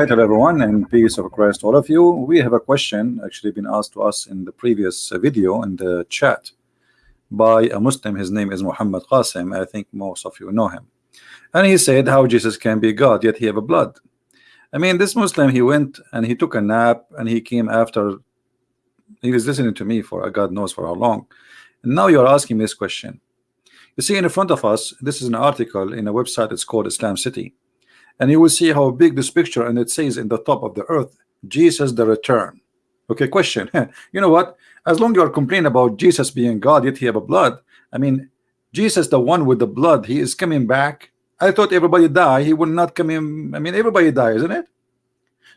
Right, hello everyone, and peace of Christ, all of you. We have a question actually been asked to us in the previous uh, video in the chat by a Muslim. His name is Muhammad Qasim. I think most of you know him. And he said how Jesus can be God, yet he have a blood. I mean, this Muslim, he went and he took a nap and he came after he was listening to me for uh, God knows for how long. And now you're asking this question. You see in front of us, this is an article in a website, it's called IslamiCity and you will see how big this picture and it says in the top of the earth Jesus the return. Okay question. You know what? As long you are complaining about Jesus being God yet he have a blood I mean Jesus the one with the blood he is coming back. I thought everybody die he will not come in. I mean everybody die isn't it?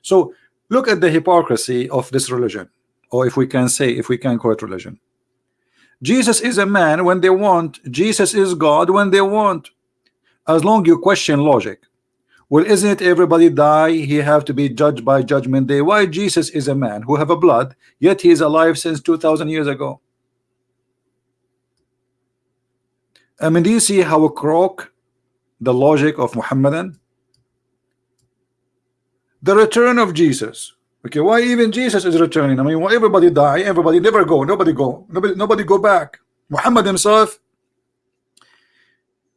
So look at the hypocrisy of this religion or if we can say if we can call it religion. Jesus is a man when they want Jesus is God when they want. As long you question logic well, isn't everybody die? He have to be judged by judgment day. Why Jesus is a man who have a blood, yet he is alive since 2,000 years ago. I mean, do you see how croak the logic of Muhammadan? The return of Jesus. Okay, why even Jesus is returning? I mean, why everybody die, everybody never go, nobody go, nobody, nobody go back. Muhammad himself,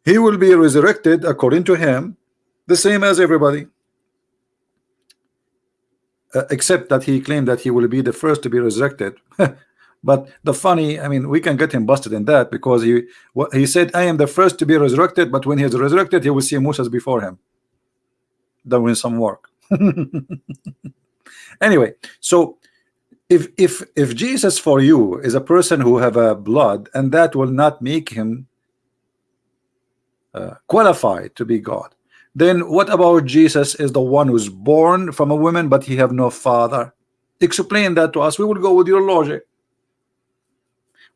he will be resurrected according to him the same as everybody uh, except that he claimed that he will be the first to be resurrected. But the funny I mean we can get him busted in that because he what he said I am the first to be resurrected but when he is resurrected he will see Moses before him doing some work. Anyway so if if if Jesus for you is a person who have a blood and that will not make him uh, qualified to be God then what about Jesus is the one who's born from a woman but he have no father? Explain that to us. We will go with your logic.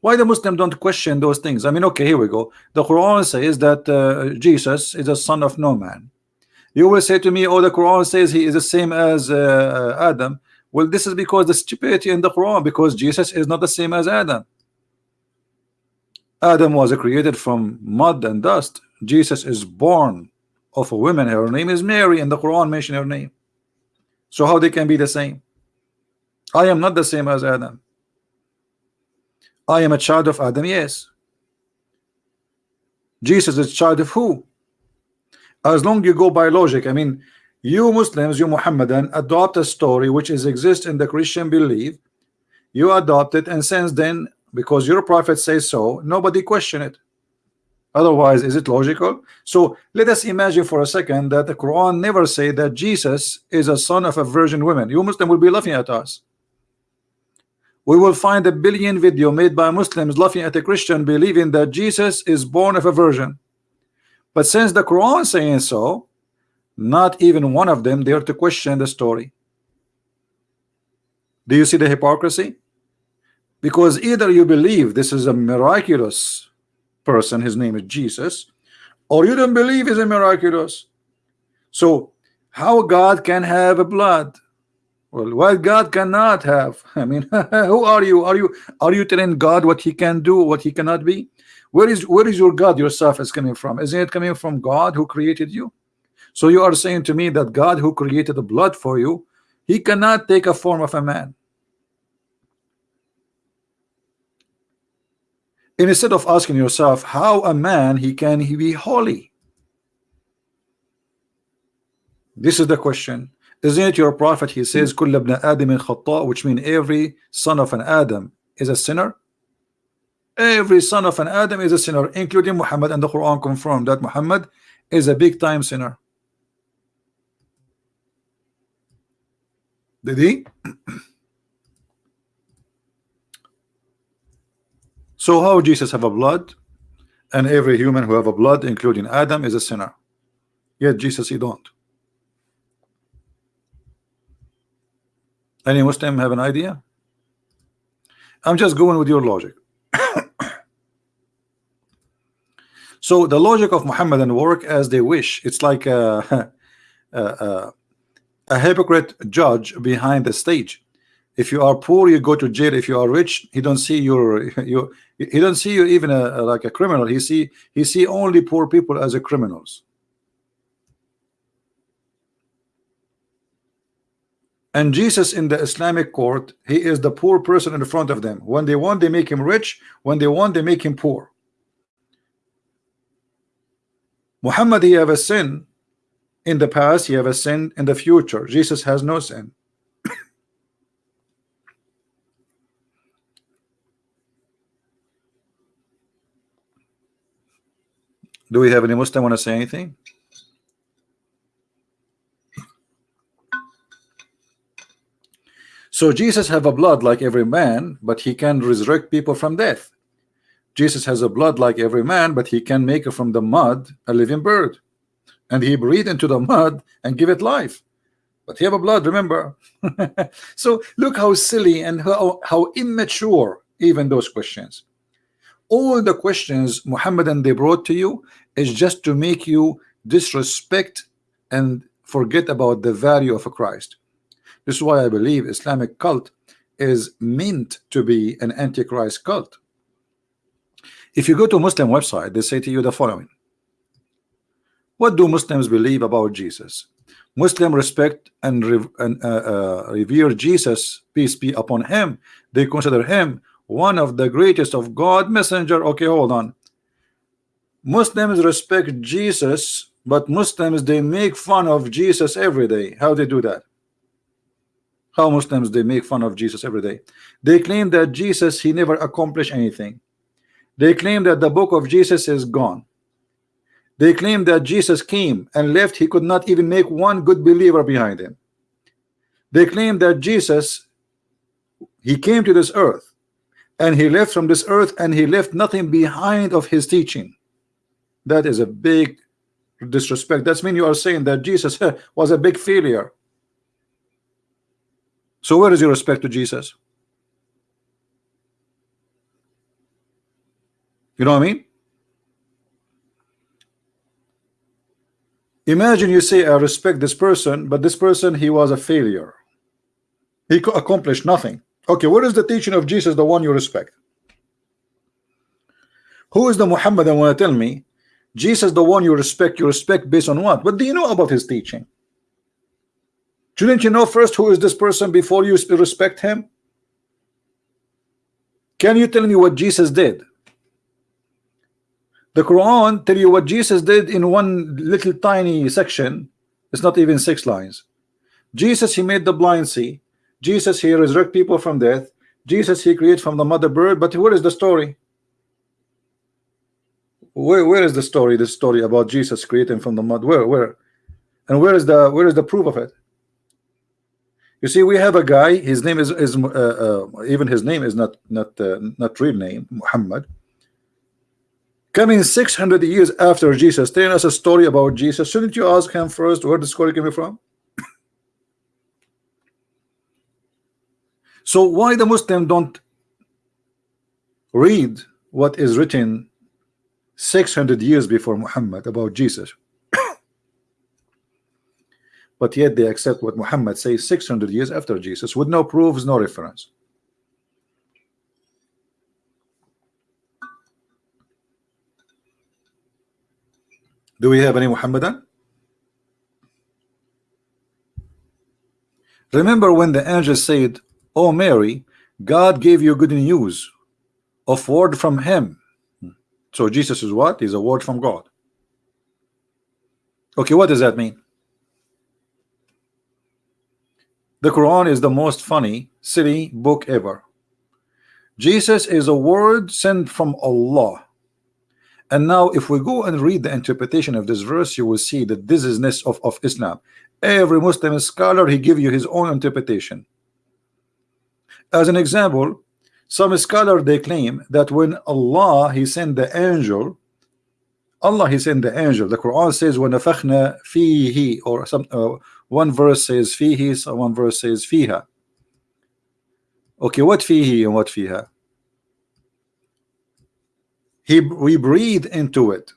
Why the Muslim don't question those things? I mean okay here we go. The Quran says that uh, Jesus is a son of no man. You will say to me oh the Quran says he is the same as uh, Adam. Well this is because the stupidity in the Quran because Jesus is not the same as Adam. Adam was created from mud and dust. Jesus is born of a woman her name is Mary and the Quran mention her name. So how they can be the same? I am not the same as Adam. I am a child of Adam yes. Jesus is child of who? As long you go by logic I mean you Muslims you Muhammadan adopt a story which is exist in the Christian belief. You adopt it and since then because your prophet says so nobody question it otherwise is it logical? So let us imagine for a second that the Quran never say that Jesus is a son of a virgin woman. You Muslim will be laughing at us. We will find a billion video made by Muslims laughing at a Christian believing that Jesus is born of a virgin. But since the Quran saying so not even one of them dare to question the story. Do you see the hypocrisy? Because either you believe this is a miraculous person his name is Jesus or you don't believe is a miraculous. So how God can have a blood? Well what God cannot have? I mean who are you? Are you are you telling God what he can do what he cannot be? Where is where is your God yourself is coming from? Isn't it coming from God who created you? So you are saying to me that God who created the blood for you he cannot take a form of a man instead of asking yourself how a man he can he be holy? This is the question. Isn't it your prophet he says which means every son of an Adam is a sinner? Every son of an Adam is a sinner including Muhammad and the Quran confirmed that Muhammad is a big time sinner. Did he So how Jesus have a blood? And every human who have a blood including Adam is a sinner. Yet Jesus he don't. Any Muslim have an idea? I'm just going with your logic. So the logic of Muhammadan work as they wish. It's like a, a, a, a hypocrite judge behind the stage if you are poor you go to jail. If you are rich he don't see your you he don't see you even a, a, like a criminal. He see he see only poor people as a criminals. And Jesus in the Islamic court he is the poor person in front of them. When they want they make him rich. When they want they make him poor. Muhammad he have a sin in the past. He have a sin in the future. Jesus has no sin do we have any Muslim want to say anything So Jesus have a blood like every man, but he can resurrect people from death. Jesus has a blood like every man, but he can make from the mud a living bird. And he breathe into the mud and give it life. But he have a blood, remember? so look how silly and how, how immature even those questions. All the questions Muhammadan they brought to you is just to make you disrespect and forget about the value of a Christ. This is why I believe Islamic cult is meant to be an antichrist cult. If you go to Muslim website, they say to you the following. What do Muslims believe about Jesus? Muslim respect and, re and uh, uh, revere Jesus, peace be upon him. They consider him one of the greatest of God messenger. Okay, hold on. Muslims respect Jesus, but Muslims they make fun of Jesus every day. How they do that? how Muslims they make fun of Jesus every day they claim that Jesus he never accomplished anything they claim that the book of Jesus is gone they claim that Jesus came and left he could not even make one good believer behind him they claim that Jesus he came to this earth and he left from this earth and he left nothing behind of his teaching that is a big disrespect that's mean you are saying that Jesus was a big failure so where is your respect to Jesus? You know what I mean? Imagine you say I respect this person, but this person he was a failure. He accomplished nothing. Okay, what is the teaching of Jesus, the one you respect? Who is the Muhammad I want to tell me? Jesus, the one you respect, you respect based on what? What do you know about his teaching? Shouldn't you know first who is this person before you respect him? Can you tell me what Jesus did? The Quran tell you what Jesus did in one little tiny section. It's not even six lines. Jesus, he made the blind see. Jesus, he resurrect people from death. Jesus, he create from the mother bird. But where is the story? Where, where is the story? The story about Jesus creating from the mud. Where, where, and where is the where is the proof of it? You see, we have a guy. His name is is uh, uh, even his name is not not uh, not real name Muhammad. Coming 600 years after Jesus, telling us a story about Jesus. Shouldn't you ask him first where the story came from? So why the Muslim don't read what is written 600 years before Muhammad about Jesus? but yet they accept what Muhammad says 600 years after Jesus with no proofs no reference do we have any Muhammadan remember when the angel said oh Mary God gave you good news of word from him so Jesus is what is a word from God okay what does that mean The Quran is the most funny, silly book ever. Jesus is a word sent from Allah. And now if we go and read the interpretation of this verse, you will see that this is the dizziness of, of Islam. Every Muslim scholar, he give you his own interpretation. As an example, some scholar they claim that when Allah he sent the angel, Allah he sent the angel. The Quran says when nafakhna fihi or some uh, one verse says fihi, so one verse says fiha. Okay, what fihi and what fiha? He we breathe into it.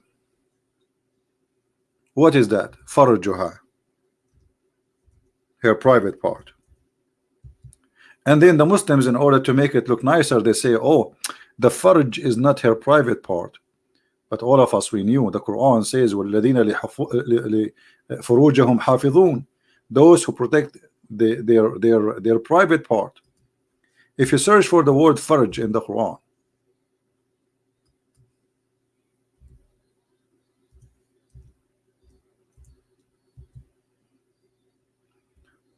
What is that? Farjuha. Her private part And then the Muslims, in order to make it look nicer, they say, oh, the farj is not her private part. But all of us, we knew the Quran says, وَالَّذِينَ لِفُرُوجَهُمْ حَافِظُونَ those who protect the, their their their private part. If you search for the word farj in the Quran,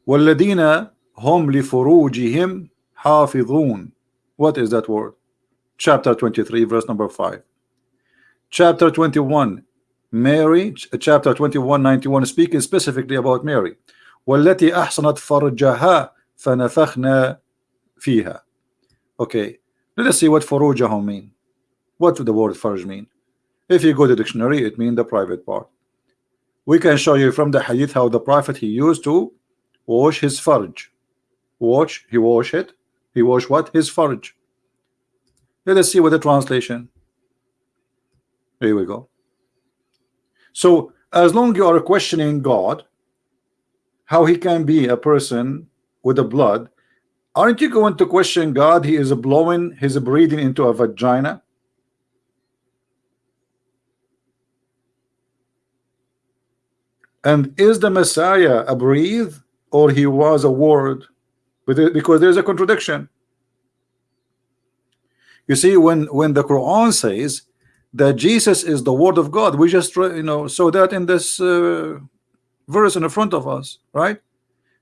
والذين هم لفروجهم حافظون what is that word chapter 23 verse number 5 chapter 21 Mary chapter 21 91 speaking specifically about Mary والتي أحصنت فرجها فنفخنا فيها okay let us see what فروجهم mean what the word farj mean if you go to the dictionary it means the private part we can show you from the hadith how the prophet he used to wash his farj wash he wash it he wash what? His farj. let us see what the translation. Here we go. So as long you are questioning God how he can be a person with the blood aren't you going to question God? He is blowing his breathing into a vagina? And is the Messiah a breathe or he was a word because there's a contradiction. You see when when the Quran says that Jesus is the word of God we just you know saw that in this uh, verse in the front of us right?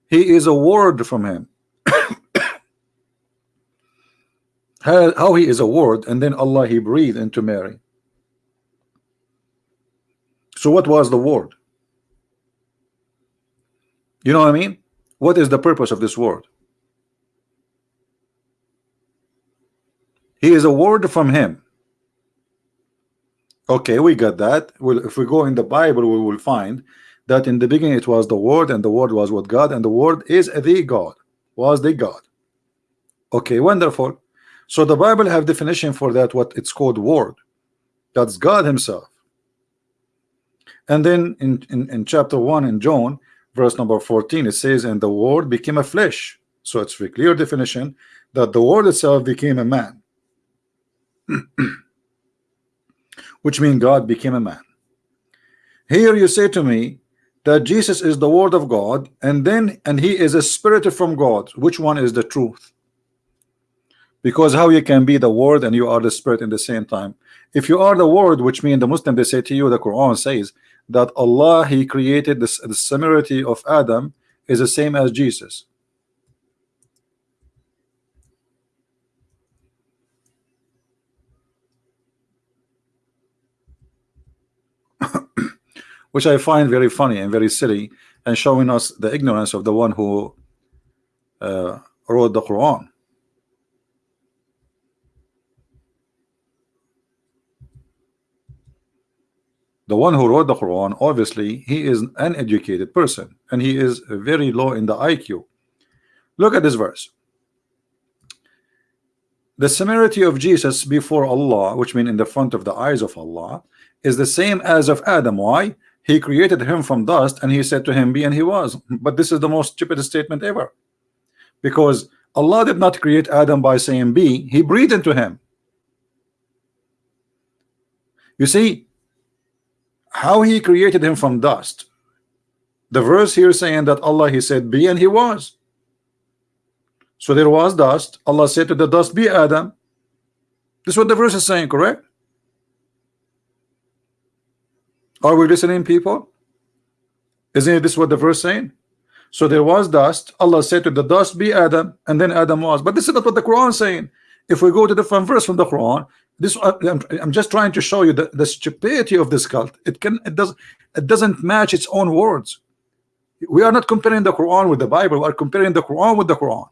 He is a word from him. How, how he is a word and then Allah he breathed into Mary. So what was the word? You know what I mean? What is the purpose of this word he is a word from him. Okay we got that. Well if we go in the Bible we will find that in the beginning it was the word and the word was with God and the word is the God was the God. Okay wonderful. So the Bible have definition for that what it's called word. That's God himself. And then in, in, in chapter 1 in John verse number 14 it says and the word became a flesh. So it's a clear definition that the word itself became a man which means God became a man. Here you say to me that Jesus is the word of God and then and he is a spirit from God. Which one is the truth? Because how you can be the word and you are the spirit in the same time. If you are the word which means the Muslim they say to you the Quran says that Allah he created this the similarity of Adam is the same as Jesus which I find very funny and very silly and showing us the ignorance of the one who uh, wrote the Quran. The one who wrote the Quran obviously he is an educated person and he is very low in the IQ look at this verse. The similarity of Jesus before Allah which means in the front of the eyes of Allah is the same as of Adam. Why he created him from dust and he said to him be and he was. But this is the most stupid statement ever. Because Allah did not create Adam by saying be he breathed into him. You see how he created him from dust. The verse here saying that Allah he said be and he was. So there was dust. Allah said to the dust be Adam. This is what the verse is saying correct are we listening people? Isn't this what the verse saying? So there was dust. Allah said to the dust be Adam and then Adam was. But this is not what the Quran is saying. If we go to the front verse from the Quran this uh, I'm, I'm just trying to show you the, the stupidity of this cult. It can it does it doesn't match its own words. We are not comparing the Quran with the Bible. We are comparing the Quran with the Quran.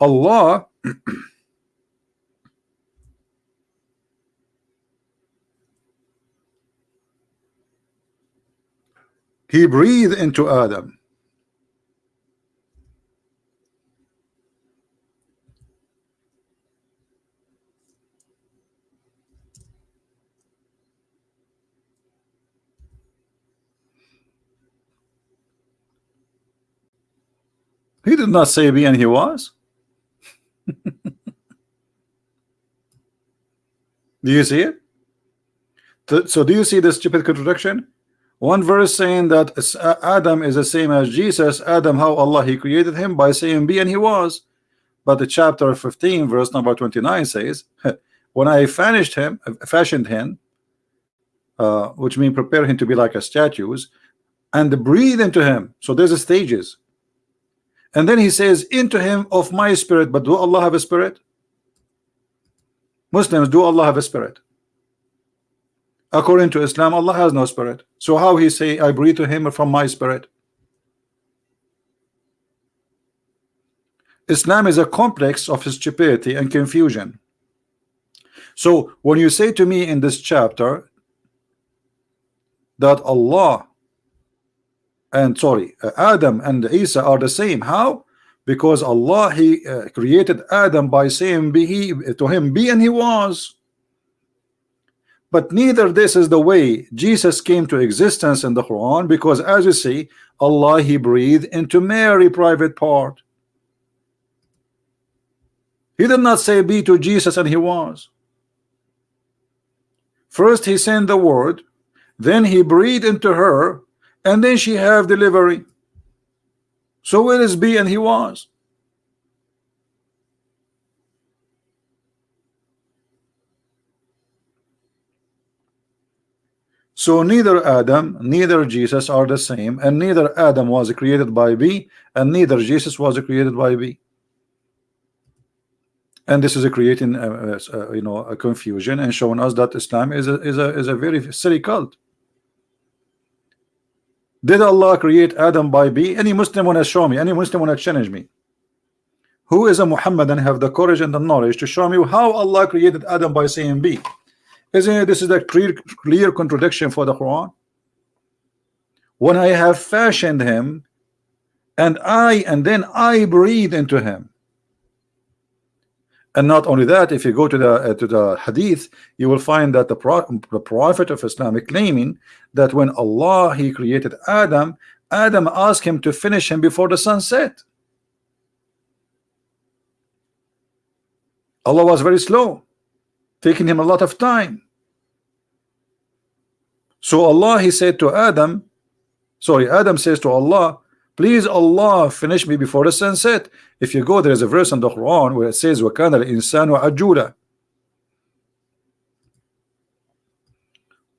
Allah he breathed into Adam He did not say be and he was. do you see it? So do you see this stupid contradiction? One verse saying that Adam is the same as Jesus. Adam how Allah he created him by saying be and he was. But the chapter 15 verse number 29 says when I finished him fashioned him uh, which means prepare him to be like a statues and breathe into him. So there's a stages. And then he says into him of my spirit. But do Allah have a spirit? Muslims do Allah have a spirit according to Islam Allah has no spirit. So how he say I breathe to him from my spirit Islam is a complex of his stupidity and confusion. So when you say to me in this chapter that Allah and sorry Adam and Isa are the same how? Because Allah he uh, created Adam by saying be he to him be and he was but neither this is the way Jesus came to existence in the Quran because as you see Allah he breathed into Mary private part. He did not say be to Jesus and he was. First he sent the word then he breathed into her and then she have delivery. So where is be and he was So neither Adam, neither Jesus are the same, and neither Adam was created by B, and neither Jesus was created by B. And this is a creating, uh, uh, you know, a confusion and showing us that Islam is a is a is a very silly cult. Did Allah create Adam by B? Any Muslim want to show me? Any Muslim want to challenge me? Who is a Muhammad and have the courage and the knowledge to show me how Allah created Adam by saying B? Isn't it this is a clear, clear contradiction for the Quran? When I have fashioned him, and I and then I breathe into him. And not only that, if you go to the uh, to the Hadith, you will find that the, pro the Prophet of Islam is claiming that when Allah He created Adam, Adam asked him to finish him before the sun set. Allah was very slow taking him a lot of time so Allah he said to Adam sorry Adam says to Allah please Allah finish me before the sunset if you go there is a verse in the Quran where it says وَكَانَ الْإِنسَانُ عَجُولًا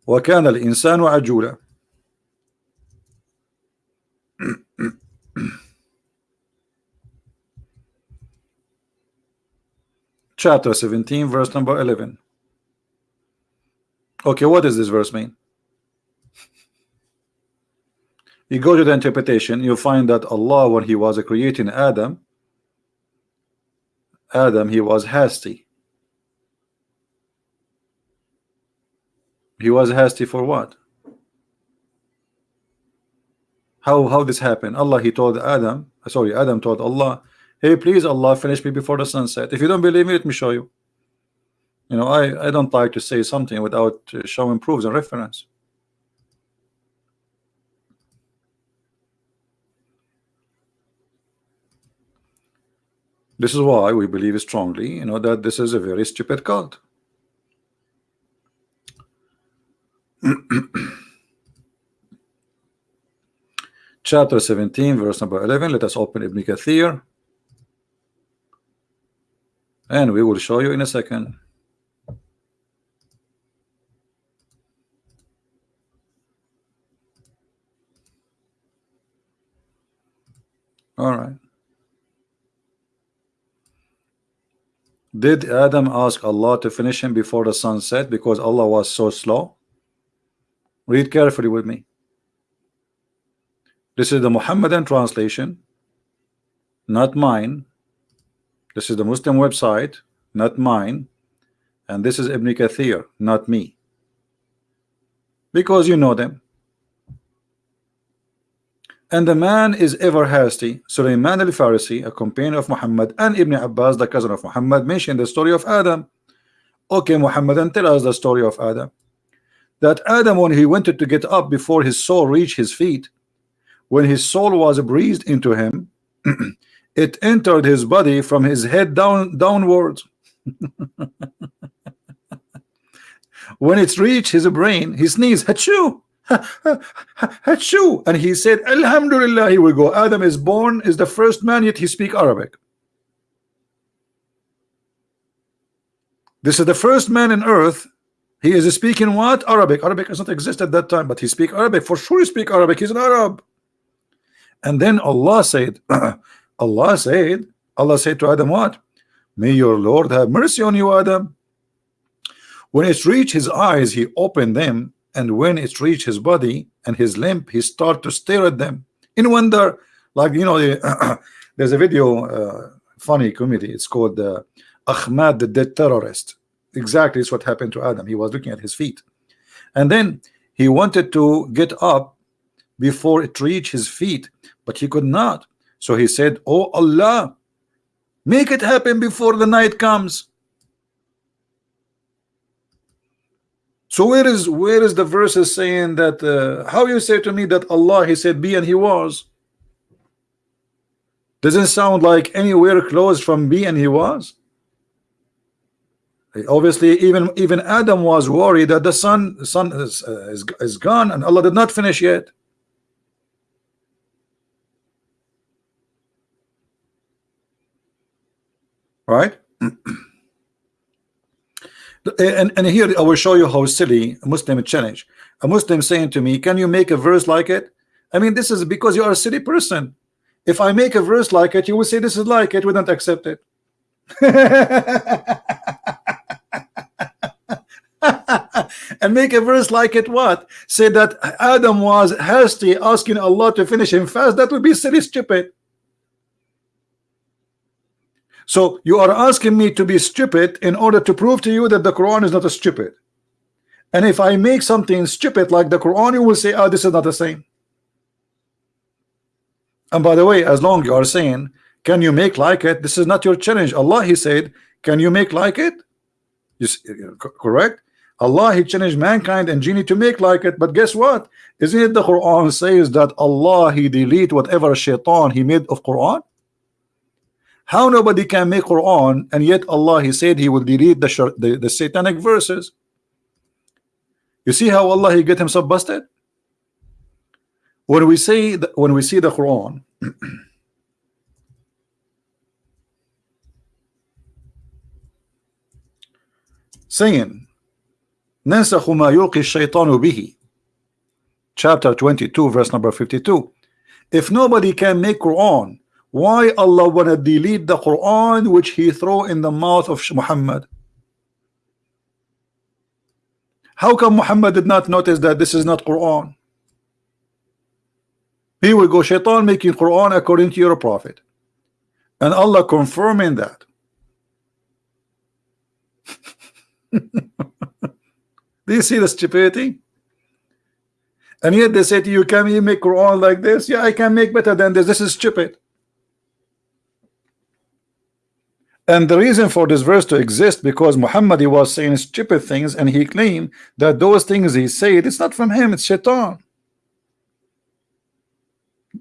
وَكَانَ الْإِنسَانُ عَجُولًا chapter 17 verse number 11 okay what does this verse mean? You go to the interpretation you find that Allah when he was creating Adam Adam he was hasty. He was hasty for what? How how this happened? Allah he told Adam sorry Adam told Allah hey please Allah finish me before the sunset if you don't believe me let me show you. You know I I don't like to say something without uh, showing proofs and reference. This is why we believe strongly you know that this is a very stupid cult. Chapter 17 verse number 11 let us open Ibn Kathir and we will show you in a second. All right. Did Adam ask Allah to finish him before the sun set because Allah was so slow? Read carefully with me. This is the Muhammadan translation not mine this is the Muslim website, not mine. And this is Ibn Kathir, not me. Because you know them. And the man is ever hasty. Sulaiman al-Farisi, a companion of Muhammad, and Ibn Abbas, the cousin of Muhammad, mentioned the story of Adam. Okay, Muhammad, and tell us the story of Adam. That Adam, when he wanted to get up before his soul reached his feet, when his soul was breathed into him, it entered his body from his head down downwards when it's reached his brain he sneezed achoo Hachu. And he said, Alhamdulillah, here we go. Adam is born, is the first man, yet he speak Arabic. This is the first man in earth. He is speaking what? Arabic. Arabic does not exist at that time, but he speak Arabic. For sure he speak Arabic. He's an Arab. And then Allah said, Allah said, Allah said to Adam what? May your Lord have mercy on you, Adam. When it reached his eyes, he opened them, and when it reached his body and his limb, he started to stare at them in wonder. Like you know, there's a video, uh, funny comedy. It's called uh, Achmed the Dead Terrorist. Exactly, it's what happened to Adam. He was looking at his feet, and then he wanted to get up before it reached his feet, but he could not. So he said, "Oh Allah, make it happen before the night comes." So where is where is the verses saying that uh, how you say to me that Allah he said be and he was doesn't sound like anywhere close from be and he was. Obviously even even Adam was worried that the sun sun is, uh, is, is gone and Allah did not finish yet right? Eh, and, and here I will show you how silly a Muslim challenge a Muslim saying to me can you make a verse like it? I mean this is because you are a silly person. If I make a verse like it you will say this is like it we don't accept it. And make a verse like it what? Say that Adam was hasty asking Allah to finish him fast. That would be silly stupid so you are asking me to be stupid in order to prove to you that the Quran is not a stupid. And if I make something stupid like the Quran, you will say, oh, this is not the same. And by the way, as long you are saying, can you make like it? This is not your challenge. Allah, He said, can you make like it? See, correct? Allah, He challenged mankind and genie to make like it. But guess what? Isn't it the Quran says that Allah, He delete whatever shaitan He made of Quran? How nobody can make Quran and yet Allah he said he will delete the, the, the satanic verses. You see how Allah he get himself busted? When we say that, when we see the Quran saying ننسخ ما يلقي الشيطان به chapter 22 verse number 52 if nobody can make Quran why Allah wanna delete the Quran which he throw in the mouth of Muhammad? How come Muhammad did not notice that this is not Quran? Here we go shaitan making Quran according to your prophet. And Allah confirming that. Do you see the stupidity? And yet they say to you can you make Quran like this? Yeah I can make better than this. This is stupid And the reason for this verse to exist because Muhammad he was saying stupid things and he claimed that those things he said it's not from him, it's shaitan.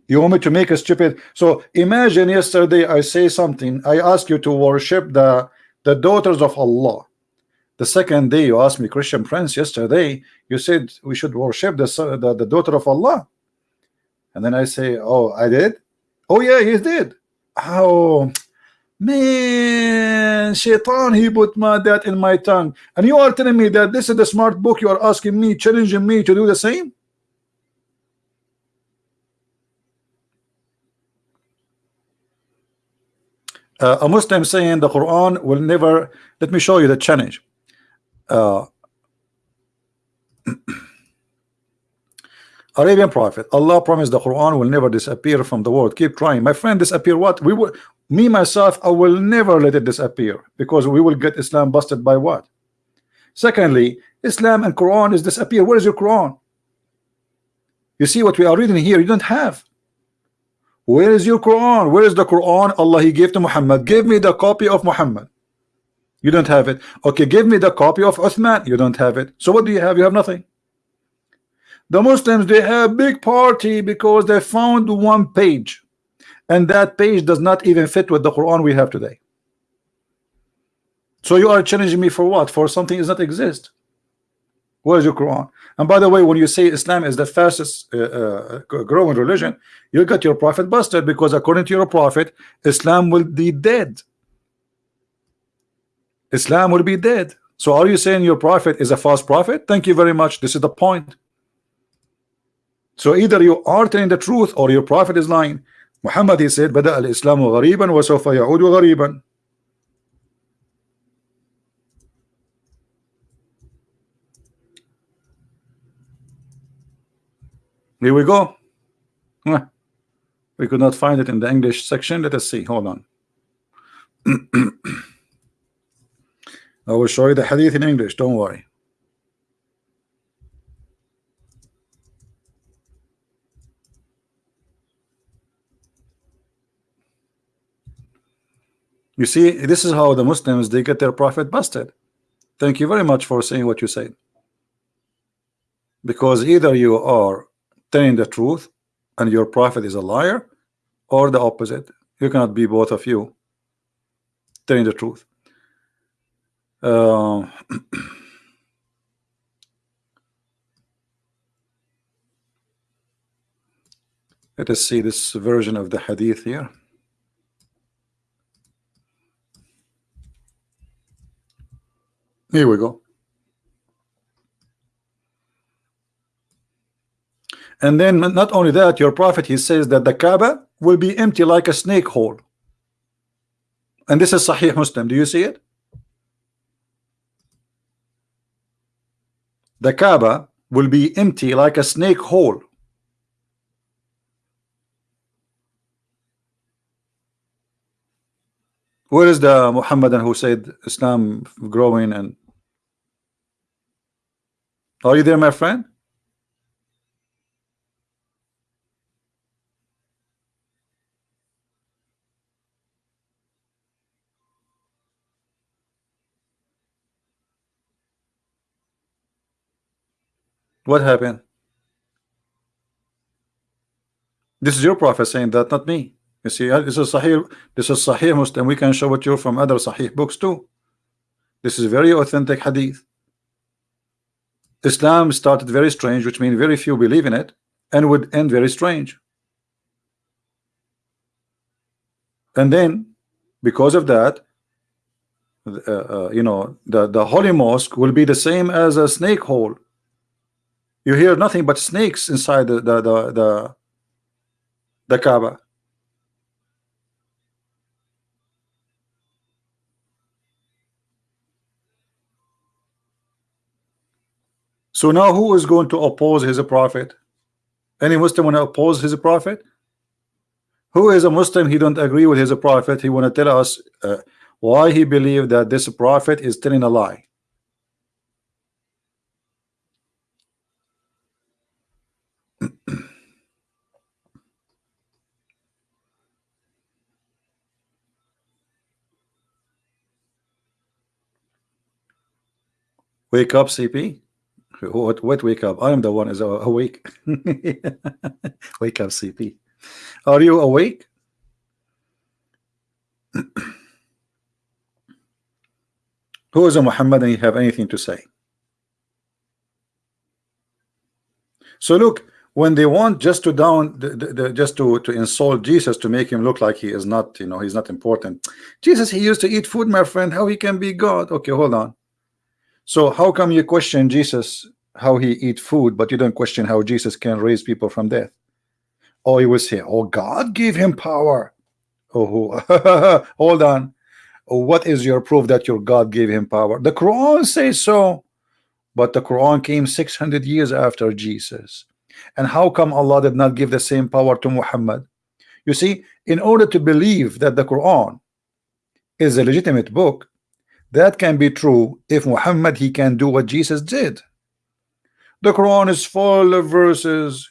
You want me to make a stupid so imagine yesterday I say something I ask you to worship the the daughters of Allah. The second day you asked me Christian Prince yesterday you said we should worship the, the, the daughter of Allah. And then I say oh I did? Oh yeah he did. How Man, shaitan, he put my, that in my tongue. And you are telling me that this is the smart book. You are asking me, challenging me to do the same? Uh, a Muslim saying the Quran will never, let me show you the challenge. Uh, Arabian prophet Allah promised the Quran will never disappear from the world. Keep trying. My friend disappear what? We will me myself I will never let it disappear because we will get Islam busted by what? Secondly Islam and Quran is disappear. Where is your Quran? You see what we are reading here? You don't have. Where is your Quran? Where is the Quran Allah he gave to Muhammad? Give me the copy of Muhammad. You don't have it. Okay give me the copy of Uthman. You don't have it. So what do you have? You have nothing the Muslims they have a big party because they found one page and that page does not even fit with the Quran we have today so you are challenging me for what for something does not exist Where is your Quran? And by the way, when you say Islam is the fastest uh, uh, growing religion, you got your prophet busted because according to your prophet, Islam will be dead. Islam will be dead. So are you saying your prophet is a false prophet? Thank you very much. This is the point. So either you are telling the truth or your prophet is lying. Muhammad he said, "Bada al-Islam ghariban wa sawfa ya'ud ghariban." Here we go. We could not find it in the English section. Let us see. Hold on. I will show you the hadith in English. Don't worry. You see, this is how the Muslims they get their prophet busted. Thank you very much for saying what you said. Because either you are telling the truth and your prophet is a liar, or the opposite. You cannot be both of you telling the truth. Uh, let us see this version of the hadith here. Here we go. And then not only that, your prophet, he says that the Kaaba will be empty like a snake hole. And this is Sahih Muslim. Do you see it? The Kaaba will be empty like a snake hole. Where is the Muhammadan who said Islam growing and are you there my friend? What happened? This is your prophet saying that, not me. You see, uh, this is Sahih, this is Sahih Muslim. We can show it to you from other Sahih books too. This is very authentic hadith. Islam started very strange, which means very few believe in it, and would end very strange. And then, because of that, uh, uh, you know, the the holy mosque will be the same as a snake hole. You hear nothing but snakes inside the the the the, the Kaaba. So now who is going to oppose his prophet? Any Muslim want to oppose his prophet? Who is a Muslim? He don't agree with his prophet. He want to tell us uh, why he believe that this prophet is telling a lie. Wake up, CP. What, what wake up? I am the one is awake. wake up, CP. Are you awake? Who is a Muhammad and you have anything to say? So look, when they want just to down, the, the, the, just to to insult Jesus to make him look like he is not, you know, he's not important. Jesus, he used to eat food, my friend. How he can be God? Okay, hold on. So how come you question Jesus how he eat food, but you don't question how Jesus can raise people from death? Oh, you will say, oh, God gave him power. Oh, hold on. Oh, what is your proof that your God gave him power? The Quran says so, but the Quran came 600 years after Jesus. And how come Allah did not give the same power to Muhammad? You see, in order to believe that the Quran is a legitimate book, that can be true if Muhammad he can do what Jesus did. The Quran is full of verses.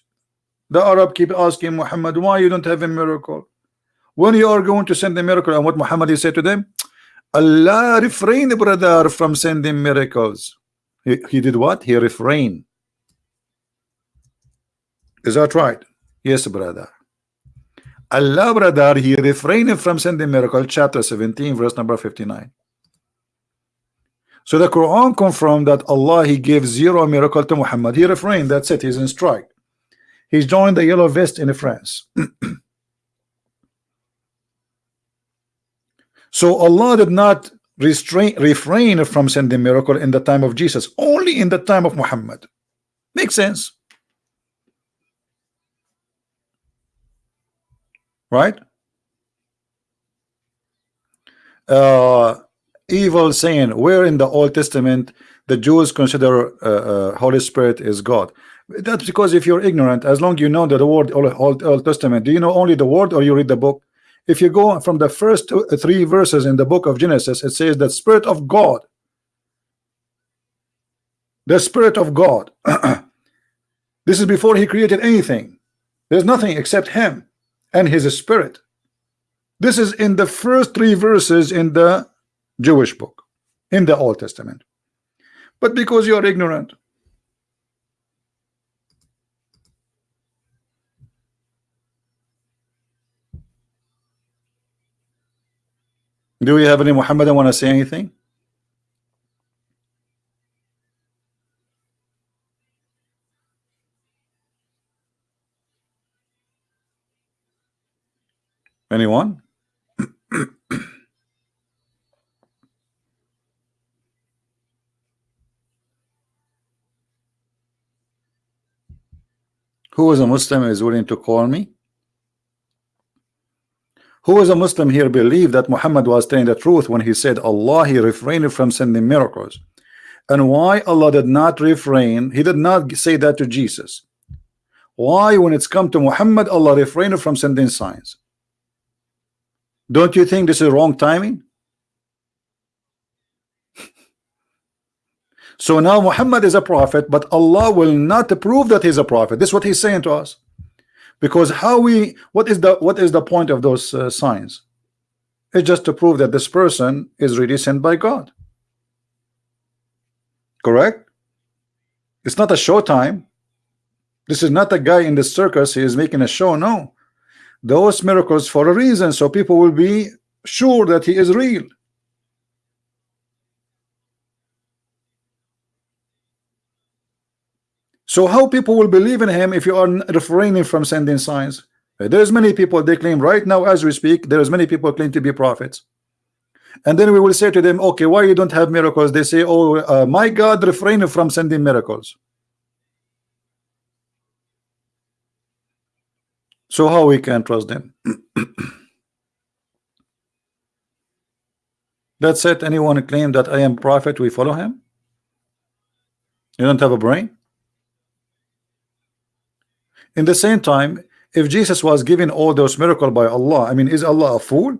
The Arab keep asking Muhammad, why you don't have a miracle? When you are going to send a miracle, and what Muhammad he said to them, Allah refrain brother from sending miracles. He, he did what? He refrained. Is that right? Yes, brother. Allah, brother, he refrained from sending miracle, chapter 17, verse number 59. So the Quran confirmed that Allah He gave zero miracle to Muhammad. He refrained. That's it. He's in strike. He's joined the yellow vest in France. so Allah did not restrain refrain from sending miracle in the time of Jesus, only in the time of Muhammad. Makes sense. Right? Uh, evil saying where in the Old Testament the Jews consider uh, uh, Holy Spirit is God. That's because if you're ignorant, as long you know that the word Old, Old Testament, do you know only the word or you read the book? If you go from the first two, three verses in the book of Genesis, it says that Spirit of God, the Spirit of God. this is before He created anything. There's nothing except Him and His Spirit. This is in the first three verses in the Jewish book, in the Old Testament. But because you are ignorant, Do we have any Muhammad I want to say anything? Anyone? Who is a Muslim is willing to call me? Who is a Muslim here believe that Muhammad was telling the truth when he said Allah he refrained from sending miracles. And why Allah did not refrain he did not say that to Jesus. Why when it's come to Muhammad Allah refrained from sending signs? Don't you think this is wrong timing so now Muhammad is a prophet but Allah will not prove that he's a prophet. This is what he's saying to us. Because how we what is the what is the point of those uh, signs? It's just to prove that this person is really sent by God. Correct? It's not a show time this is not a guy in the circus. He is making a show. No. Those miracles for a reason. So people will be sure that he is real So how people will believe in him if you are refraining from sending signs? There's many people they claim right now as we speak. There's many people claim to be prophets, and then we will say to them, okay, why you don't have miracles? They say, oh, uh, my God, refraining from sending miracles. So how we can trust them? That's it. Anyone claim that I am prophet, we follow him. You don't have a brain. In the same time, if Jesus was given all those miracles by Allah, I mean, is Allah a fool?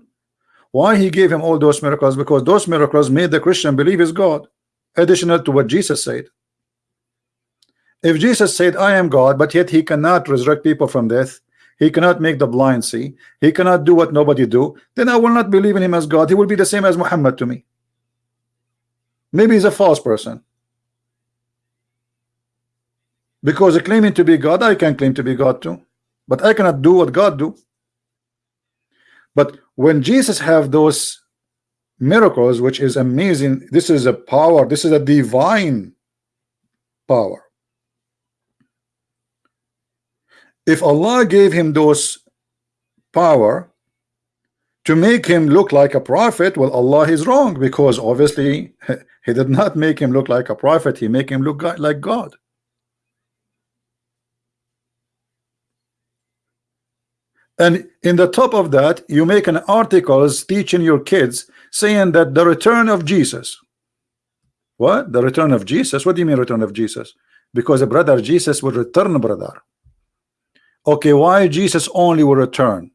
Why he gave him all those miracles? Because those miracles made the Christian believe is God, additional to what Jesus said. If Jesus said, I am God, but yet he cannot resurrect people from death, he cannot make the blind see, he cannot do what nobody do, then I will not believe in him as God. He will be the same as Muhammad to me. Maybe he's a false person. Because claiming to be God, I can claim to be God too. But I cannot do what God do. But when Jesus have those miracles, which is amazing, this is a power, this is a divine power. If Allah gave him those power to make him look like a prophet, well, Allah is wrong because obviously he did not make him look like a prophet, he make him look like God. And in the top of that, you make an articles teaching your kids saying that the return of Jesus. What? The return of Jesus? What do you mean return of Jesus? Because a brother Jesus will return, brother. Okay, why Jesus only will return?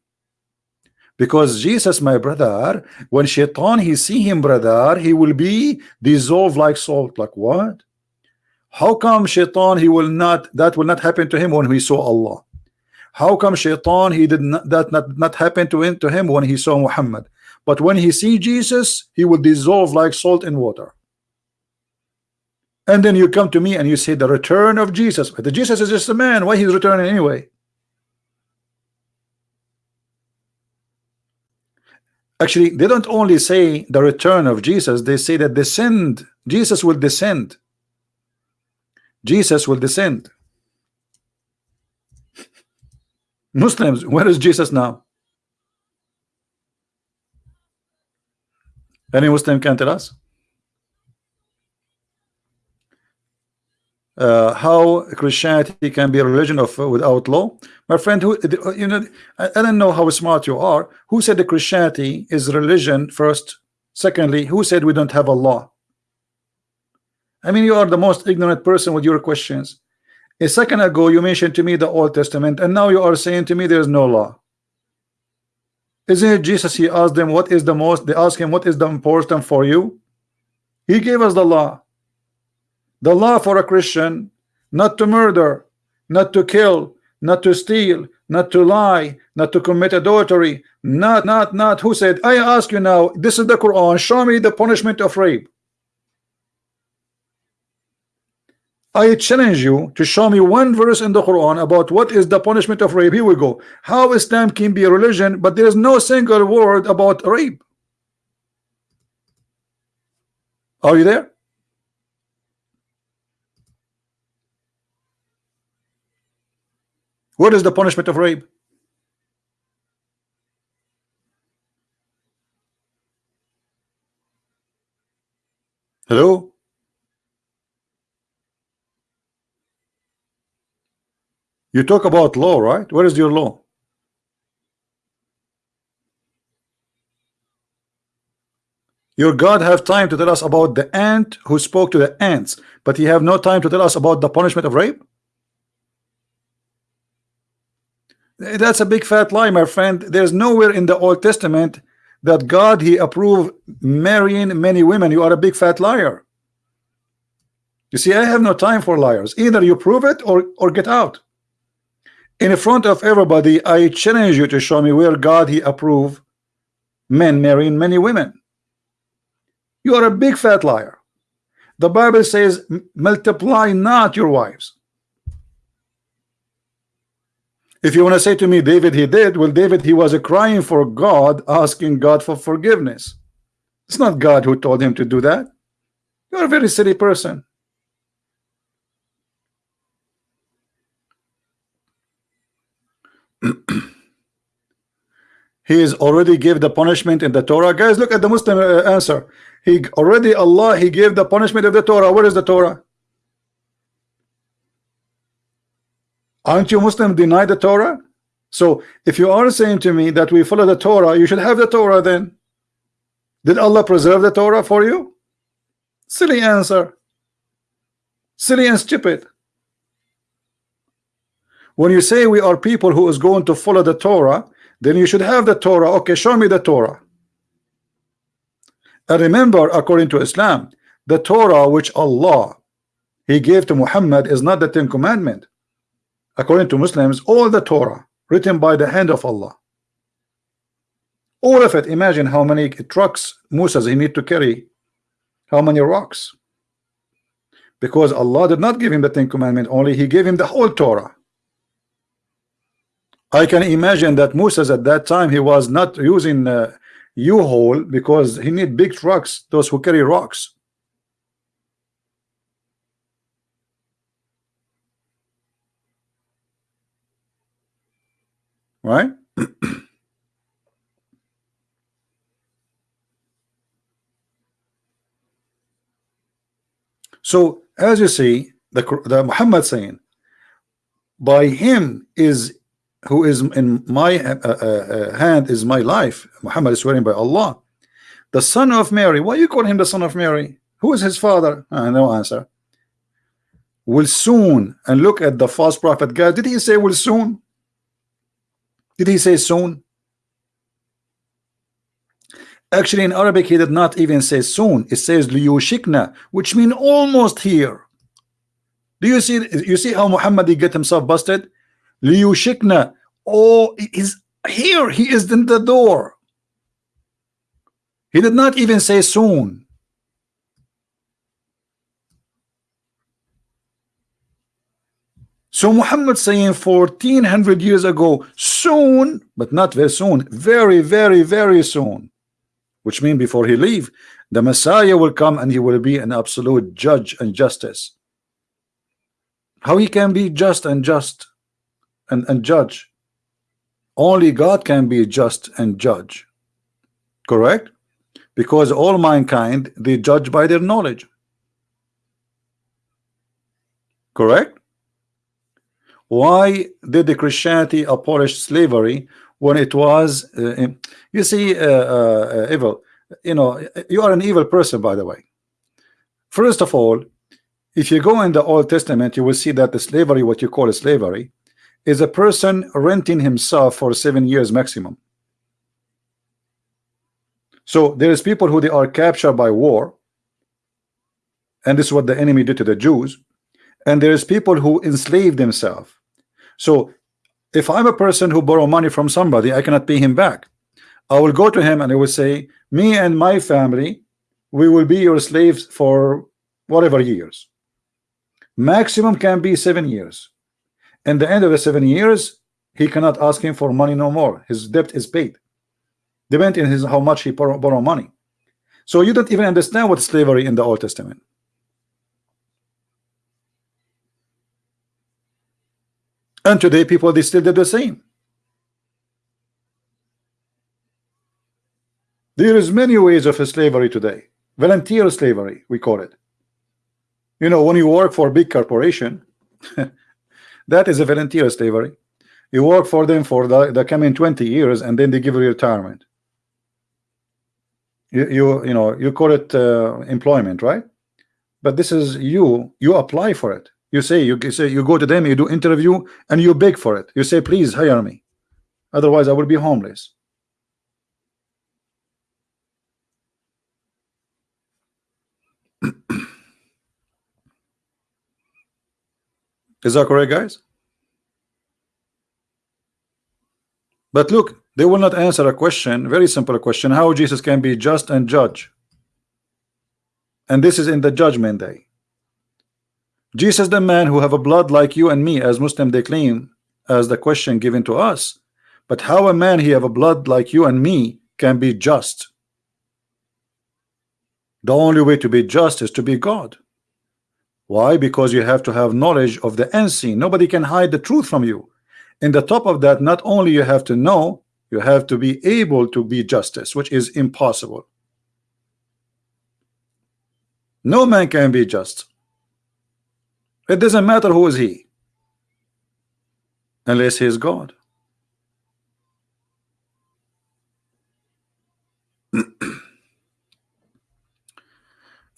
Because Jesus, my brother, when Shaitan he see him, brother, he will be dissolved like salt. Like what? How come Shaitan he will not that will not happen to him when he saw Allah? How come Shaitan he did not that not, not happen to him to him when he saw Muhammad? But when he see Jesus, he will dissolve like salt in water. And then you come to me and you say the return of Jesus. The Jesus is just a man. Why he's returning anyway? Actually, they don't only say the return of Jesus, they say that descend. Jesus will descend. Jesus will descend. Muslims, where is Jesus now? Any Muslim can tell us? Uh, how Christianity can be a religion of uh, without law, my friend. Who you know? I, I don't know how smart you are. Who said that Christianity is religion first? Secondly, who said we don't have a law? I mean, you are the most ignorant person with your questions. A second ago, you mentioned to me the Old Testament, and now you are saying to me there's no law. Isn't it Jesus? He asked them, What is the most? They asked him, What is the important for you? He gave us the law. The law for a Christian not to murder, not to kill, not to steal, not to lie, not to commit adultery, not, not, not. Who said, I ask you now, this is the Quran, show me the punishment of rape. I challenge you to show me one verse in the Quran about what is the punishment of rape. Here we go. How Islam can be a religion, but there is no single word about rape. Are you there? What is the punishment of rape? Hello? You talk about law, right? Where is your law? Your God have time to tell us about the ant who spoke to the ants, but he have no time to tell us about the punishment of rape? That's a big fat lie, my friend. There's nowhere in the Old Testament that God he approved marrying many women. You are a big fat liar. You see, I have no time for liars. Either you prove it or, or get out in front of everybody I challenge you to show me where God he approve men marrying many women. You are a big fat liar. The Bible says multiply not your wives. If you want to say to me David he did well David he was a crying for God asking God for forgiveness. It's not God who told him to do that. You're a very silly person he is already gave the punishment in the Torah. Guys look at the Muslim uh, answer. He already Allah he gave the punishment of the Torah. Where is the Torah? Aren't you Muslim deny the Torah? So if you are saying to me that we follow the Torah you should have the Torah then. Did Allah preserve the Torah for you? Silly answer. Silly and stupid when you say we are people who is going to follow the Torah then you should have the Torah. Okay show me the Torah. And remember according to Islam the Torah which Allah he gave to Muhammad is not the Ten Commandment. According to Muslims all the Torah written by the hand of Allah. All of it. Imagine how many trucks Moses he need to carry. How many rocks? Because Allah did not give him the Ten Commandment. Only he gave him the whole Torah I can imagine that Moses at that time he was not using uh, U-Haul because he need big trucks those who carry rocks. Right? So as you see the, the Muhammad saying by him is who is in my uh, uh, uh, hand is my life Muhammad is swearing by Allah. The son of Mary why you call him the son of Mary? Who is his father? Uh, no answer. Will soon and look at the false prophet. God did he say will soon? Did he say soon? Actually in Arabic he did not even say soon. It says liyushikna which mean almost here. Do you see you see how Muhammad he get himself busted liyushikna oh is here. He is in the door. He did not even say soon. So Muhammad saying 1400 years ago soon but not very soon very very very soon which means before he leave the Messiah will come and he will be an absolute judge and justice. How he can be just and just and, and judge. Only God can be just and judge. Correct? Because all mankind they judge by their knowledge. Correct? Why did the Christianity abolish slavery when it was uh, you see uh, uh, evil. You know you are an evil person by the way. First of all if you go in the Old Testament you will see that the slavery what you call slavery is a person renting himself for seven years maximum. So there is people who they are captured by war and this is what the enemy did to the Jews and there is people who enslave themselves. So if I'm a person who borrow money from somebody I cannot pay him back. I will go to him and I will say me and my family we will be your slaves for whatever years. Maximum can be seven years and the end of the seven years he cannot ask him for money no more. His debt is paid. Depending on his how much he borrow, borrow money. So you don't even understand what slavery in the Old Testament. And today people they still did the same. There is many ways of slavery today. Volunteer slavery we call it. You know when you work for a big corporation that is a volunteer slavery. You work for them for the, the coming 20 years and then they give you retirement. You you, you know you call it uh, employment right? But this is you you apply for it. You say you say you go to them you do interview and you beg for it. You say please hire me. Otherwise I will be homeless Is that correct, guys? But look, they will not answer a question, very simple question, how Jesus can be just and judge. And this is in the judgment day. Jesus, the man who have a blood like you and me, as Muslim they claim, as the question given to us. But how a man he have a blood like you and me can be just? The only way to be just is to be God. Why? Because you have to have knowledge of the unseen. Nobody can hide the truth from you. In the top of that, not only you have to know, you have to be able to be justice, which is impossible. No man can be just. It doesn't matter who is he, unless he is God.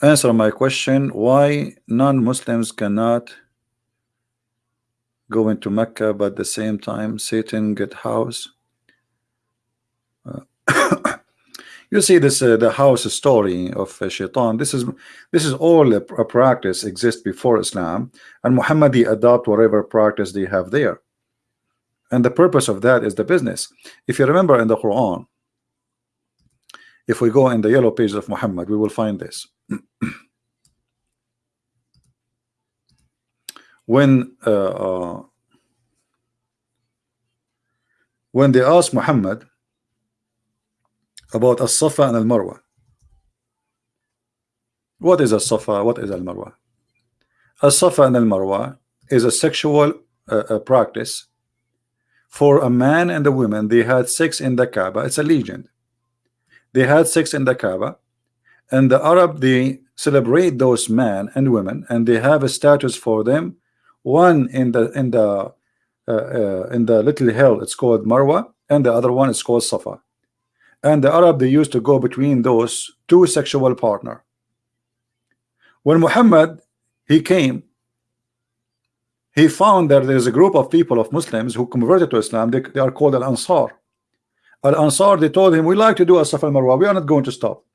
answer my question why non-Muslims cannot go into Mecca but at the same time Satan get house uh, you see this uh, the house story of uh, shaitan. This is this is all a, a practice exists before Islam and Muhammadi adopt whatever practice they have there. And the purpose of that is the business. If you remember in the Quran if we go in the yellow pages of Muhammad we will find this. When uh, uh, when they asked Muhammad about as-Safa and al-Marwa what is as-Safa? What is al-Marwa? as-Safa and al-Marwa is a sexual uh, practice for a man and a woman. They had sex in the Kaaba. It's a legend they had sex in the Kaaba and the Arab they celebrate those men and women and they have a status for them. One in the in the uh, uh, in the little hill it's called Marwa and the other one is called Safa. And the Arab they used to go between those two sexual partner. When Muhammad he came he found that there is a group of people of Muslims who converted to Islam. They, they are called Al-Ansar Al-Ansar they told him we like to do a Safa Marwa we are not going to stop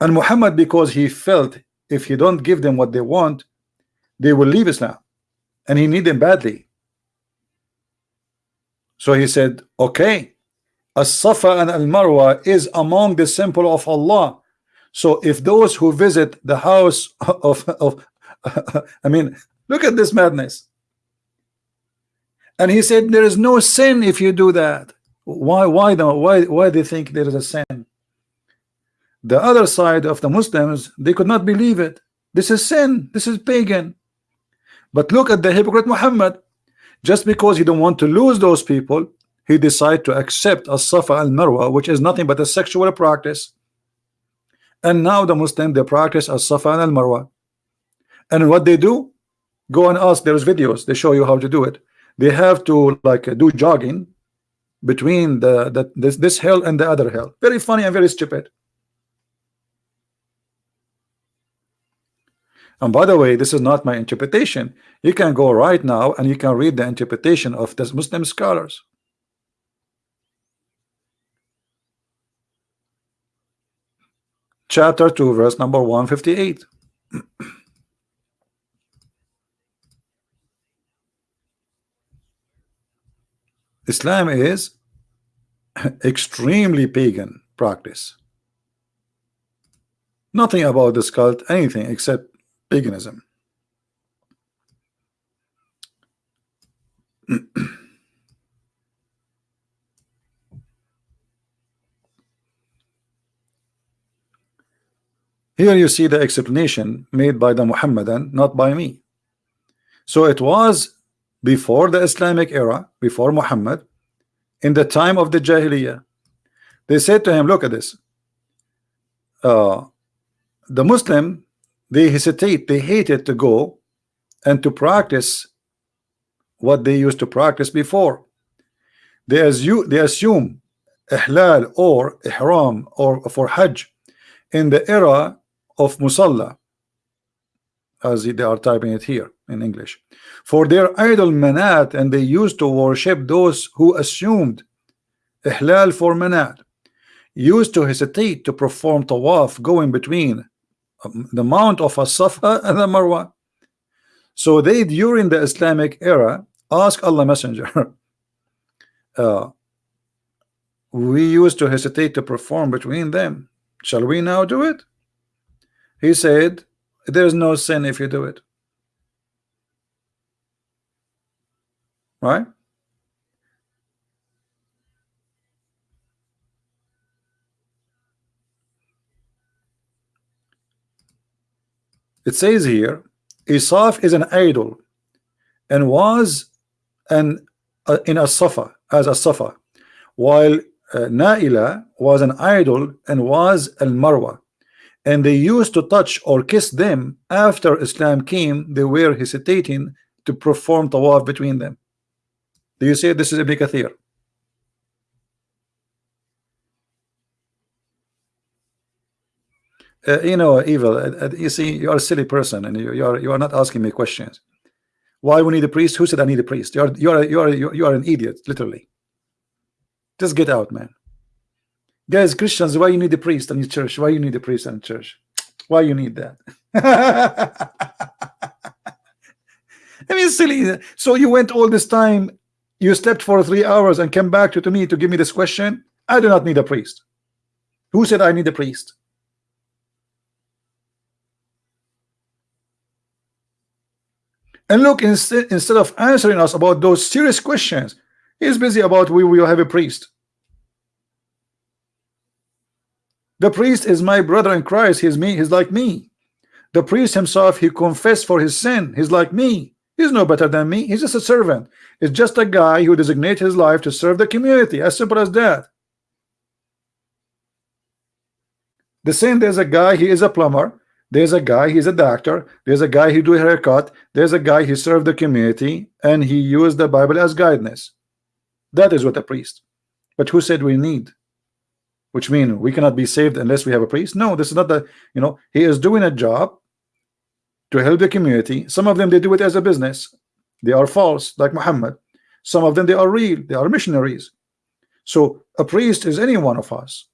and Muhammad, because he felt if he don't give them what they want, they will leave Islam. And he need them badly. So he said, okay, As-Safa and Al-Marwa is among the symbol of Allah. So if those who visit the house of, of I mean, look at this madness. And he said, there is no sin if you do that. Why, why, no, why, why do you think there is a sin? the other side of the Muslims they could not believe it. This is sin. This is pagan. But look at the hypocrite Muhammad. Just because he don't want to lose those people he decided to accept a Safa al Marwa which is nothing but a sexual practice. And now the Muslim they practice a Safa al Marwa and what they do? Go and ask there's videos. They show you how to do it. They have to like do jogging between the, this this hill and the other hill very funny and very stupid. And by the way this is not my interpretation. You can go right now and you can read the interpretation of the Muslim scholars. Chapter 2 verse number 158 Islam is extremely pagan practice. Nothing about this cult, anything except paganism. Here you see the explanation made by the Muhammadan, not by me. So it was before the Islamic era, before Muhammad, in the time of the Jahiliyyah. They said to him, look at this. Uh, the Muslim, they hesitate, they hated to go and to practice what they used to practice before. They assume, they assume ihlal or ihram or for hajj in the era of musalla as they are typing it here in English. For their idol manat and they used to worship those who assumed ihlal for manat. Used to hesitate to perform tawaf going between um, the mount of a Safa and the Marwa. So they during the Islamic era ask Allah messenger uh, we used to hesitate to perform between them. Shall we now do it? He said there's no sin if you do it. Right? It says here, Isaf is an idol and was an uh, in a Safa as a Safa, while uh, Naila was an idol and was al Marwa and they used to touch or kiss them after Islam came they were hesitating to perform tawaf between them. Do you say this is Ibn Kathir. Uh, you know evil uh, uh, you see you are a silly person and you, you are you are not asking me questions. Why we need a priest? Who said I need a priest? You are you are you are you are an idiot literally. Just get out man Guys, Christians, why you need a priest in your church? Why you need a priest in church? Why you need that? I mean, silly. So you went all this time, you slept for three hours and came back to, to me to give me this question. I do not need a priest. Who said I need a priest? And look, instead, instead of answering us about those serious questions, he's busy about we will have a priest. The priest is my brother in Christ. He's me. He's like me. The priest himself, he confessed for his sin. He's like me. He's no better than me. He's just a servant. It's just a guy who designates his life to serve the community. As simple as that. The same, there's a guy, he is a plumber. There's a guy, he's a doctor. There's a guy, he do a haircut. There's a guy, he served the community. And he used the Bible as guidance. That is what a priest. But who said we need? Which mean we cannot be saved unless we have a priest? No this is not the you know he is doing a job to help the community. Some of them they do it as a business. They are false like Muhammad. Some of them they are real. They are missionaries. So a priest is any one of us.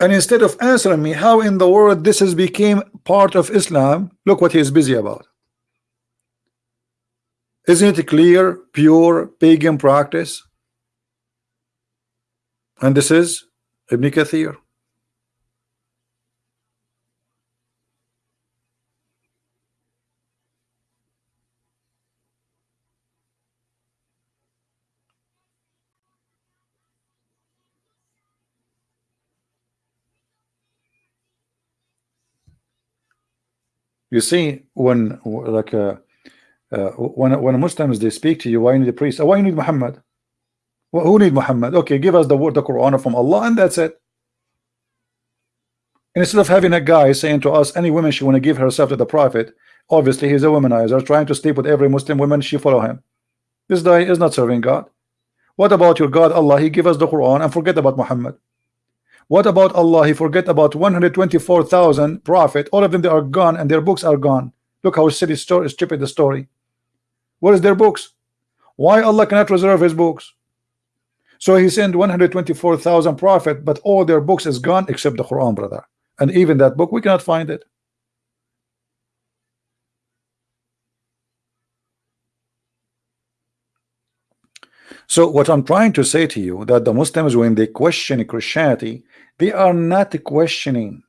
And instead of answering me how in the world this has became part of Islam look what he is busy about isn't it clear, pure pagan practice? And this is Ibn Kathir. You see, when like a uh, when when Muslims they speak to you, why you need a priest? why you need Muhammad? Well, who need Muhammad? Okay, give us the word, the Quran from Allah, and that's it. Instead of having a guy saying to us, any woman she want to give herself to the Prophet, obviously he's a womanizer, trying to sleep with every Muslim woman she follow him. This guy is not serving God. What about your God Allah? He give us the Quran and forget about Muhammad. What about Allah? He forget about 124,000 prophet. All of them they are gone and their books are gone. Look how silly story, stupid the story. What is their books? Why Allah cannot reserve His books? So He sent 124,000 prophet, but all their books is gone except the Quran, brother. And even that book we cannot find it. So what I'm trying to say to you that the Muslims when they question Christianity they are not questioning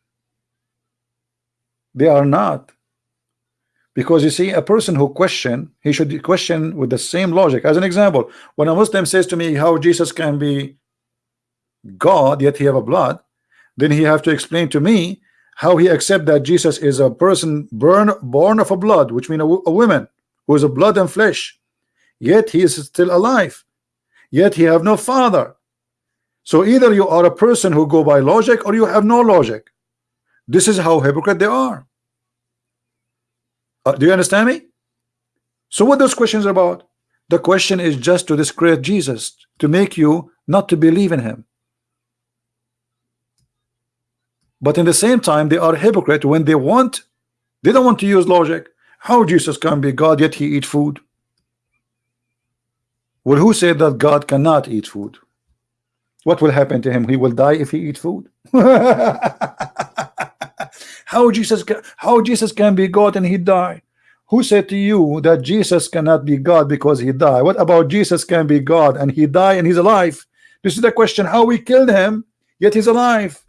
they are not because you see a person who question he should question with the same logic. As an example when a Muslim says to me how Jesus can be God yet he have a blood then he have to explain to me how he accept that Jesus is a person born born of a blood which means a, a woman who is a blood and flesh. Yet he is still alive. Yet he have no father. So either you are a person who go by logic or you have no logic. This is how hypocrite they are uh, do you understand me so what those questions are about the question is just to discredit Jesus to make you not to believe in him but in the same time they are hypocrite when they want they don't want to use logic how Jesus can be God yet he eat food well, who said that God cannot eat food? What will happen to him? He will die if he eat food. how Jesus how Jesus can be God and he die? Who said to you that Jesus cannot be God because he died? What about Jesus can be God and he died and he's alive? This is the question. How we killed him, yet he's alive.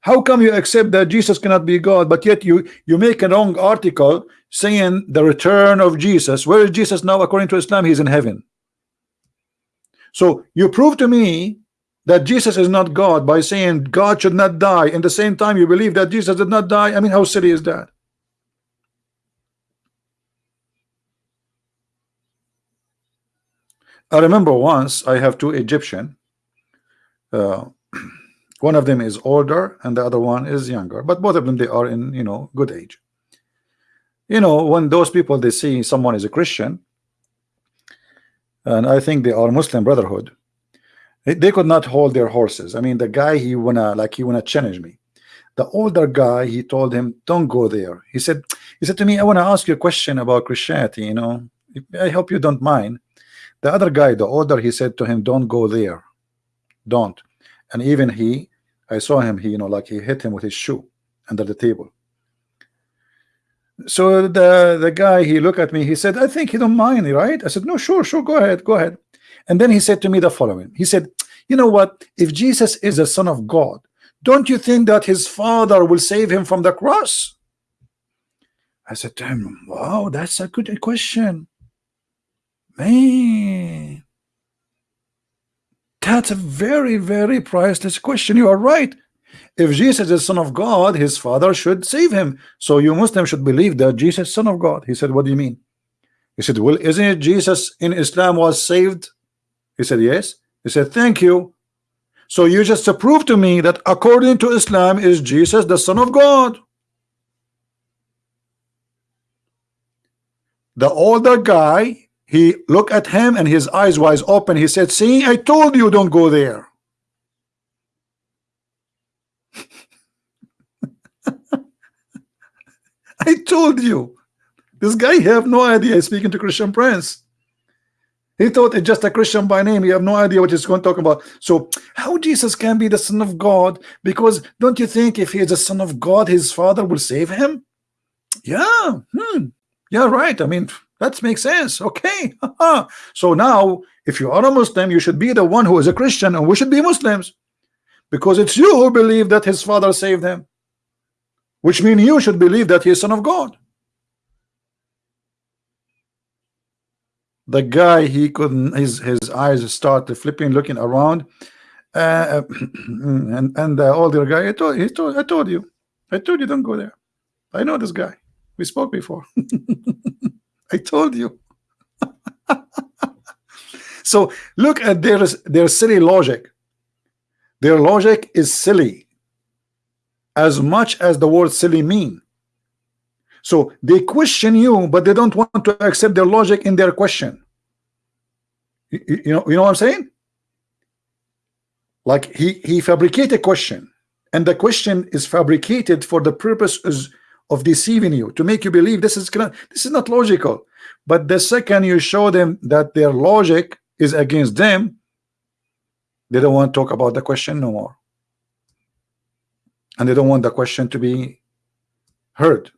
How come you accept that Jesus cannot be God, but yet you you make a wrong article saying the return of Jesus? Where is Jesus now? According to Islam, he's in heaven. So you prove to me that Jesus is not God by saying God should not die. In the same time, you believe that Jesus did not die. I mean, how silly is that? I remember once I have two Egyptian. Uh, one of them is older and the other one is younger but both of them they are in you know good age you know when those people they see someone is a Christian and I think they are Muslim Brotherhood they could not hold their horses. I mean the guy he wanna like he wanna challenge me. The older guy he told him don't go there. He said he said to me I want to ask you a question about Christianity you know? I hope you don't mind. The other guy the older he said to him don't go there. Don't. And even he I saw him he you know like he hit him with his shoe under the table. So the the guy he looked at me he said I think he don't mind right? I said no sure sure go ahead go ahead and then he said to me the following he said you know what if Jesus is the son of God don't you think that his father will save him from the cross I said to him wow that's a good question man that's a very, very priceless question. You are right. If Jesus is the Son of God, his Father should save him. So you Muslim should believe that Jesus is Son of God. He said, What do you mean? He said, Well, isn't it Jesus in Islam was saved? He said, Yes. He said, Thank you. So you just prove to me that according to Islam is Jesus the Son of God. The older guy he looked at him and his eyes wide open. He said, see, I told you don't go there. I told you. This guy have no idea he's speaking to Christian Prince. He thought it's just a Christian by name. You have no idea what he's going to talk about. So how Jesus can be the son of God? Because don't you think if he is the son of God, his father will save him? Yeah. Hmm. Yeah, right. I mean, that makes sense. Okay. so now, if you are a Muslim, you should be the one who is a Christian, and we should be Muslims because it's you who believe that his father saved him, which means you should believe that he is son of God. The guy, he couldn't, his, his eyes started flipping, looking around. Uh, and and the older guy, I told, he told, I told you, I told you, don't go there. I know this guy. We spoke before. I told you. so look at their their silly logic. Their logic is silly as much as the word silly mean. So they question you, but they don't want to accept their logic in their question. You, you know, you know what I'm saying? Like he he fabricated a question, and the question is fabricated for the purposes of deceiving you to make you believe this is this is not logical. But the second you show them that their logic is against them, they don't want to talk about the question no more. And they don't want the question to be heard.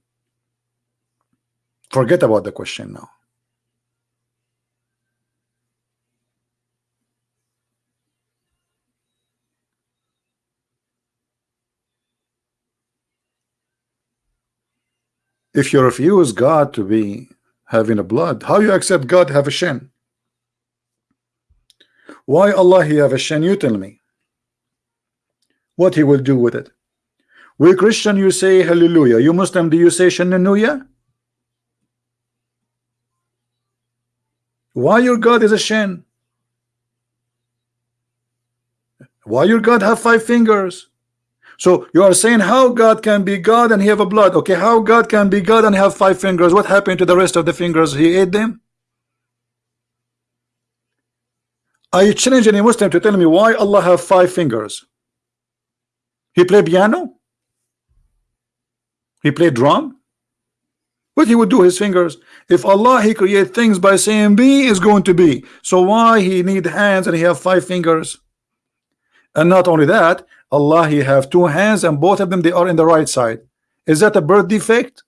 Forget about the question now. If you refuse God to be having a blood, how you accept God have a shin? Why Allah he have a shin? You tell me. What he will do with it? We Christian, you say hallelujah. You Muslim, do you say shannuya? Why your God is a shin? Why your God have five fingers? So you are saying how God can be God and he have a blood. Okay, how God can be God and have five fingers? What happened to the rest of the fingers? He ate them? I challenge any Muslim to tell me why Allah have five fingers. He play piano? He play drum? He would do his fingers? If Allah he create things by saying be is going to be. So why he need hands and he have five fingers? And not only that, Allah he have two hands and both of them they are in the right side is that a birth defect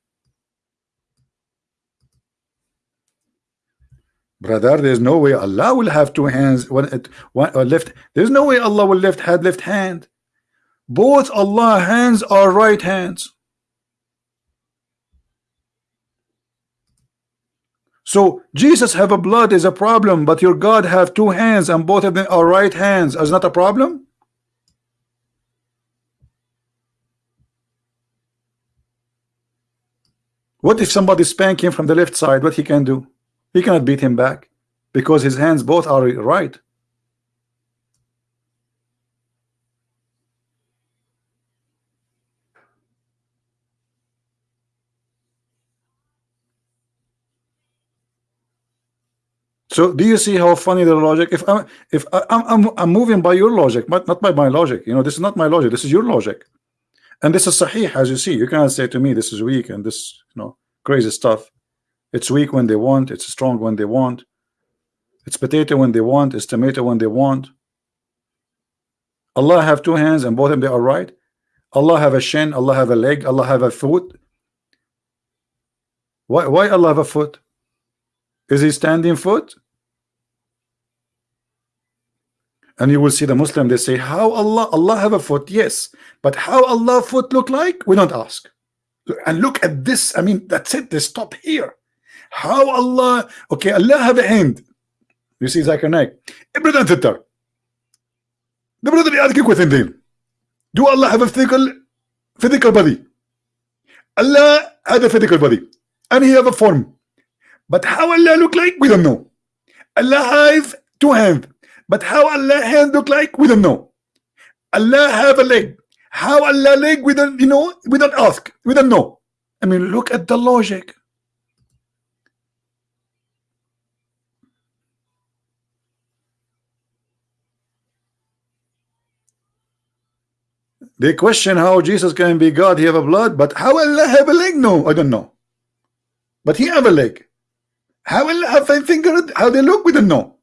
brother there's no way Allah will have two hands one, one uh, left there's no way Allah will left hand left hand both Allah hands are right hands so Jesus have a blood is a problem but your God have two hands and both of them are right hands is not a problem What if somebody spank him from the left side? What he can do? He cannot beat him back because his hands both are right. So do you see how funny the logic? If I'm if I, am I'm I'm moving by your logic, but not by my logic. You know, this is not my logic. This is your logic. And this is sahih, as you see. You cannot say to me this is weak and this, you know, crazy stuff. It's weak when they want, it's strong when they want. It's potato when they want, it's tomato when they want. Allah have two hands and both of them they are right. Allah have a shin, Allah have a leg, Allah have a foot. Why why Allah have a foot? Is he standing foot? and you will see the Muslim they say how Allah Allah have a foot yes but how Allah foot look like we don't ask and look at this I mean that's it they stop here how Allah okay Allah have a hand you see Zakir Naik brother and sister the brother يأذكك within them do Allah have a physical physical body Allah had a physical body and he have a form but how Allah look like we don't know Allah have two hands but how Allah hand look like? We don't know. Allah have a leg. How Allah leg? We don't, you know, we don't ask. We don't know. I mean, look at the logic. They question how Jesus can be God, he have a blood, but how Allah have a leg? No, I don't know. But he have a leg. How Allah have a finger? How they look? We don't know.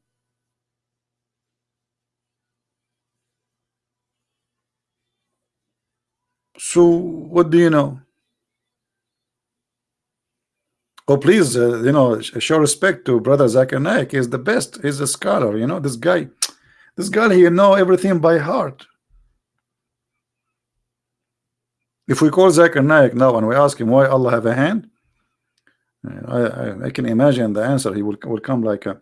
So, what do you know? Oh, please, uh, you know, show respect to Brother Zakir Naik. He's the best. He's a scholar. You know, this guy, this guy, he know everything by heart. If we call Zakir Naik now and we ask him why Allah have a hand, I, I, I can imagine the answer. He will, will come like a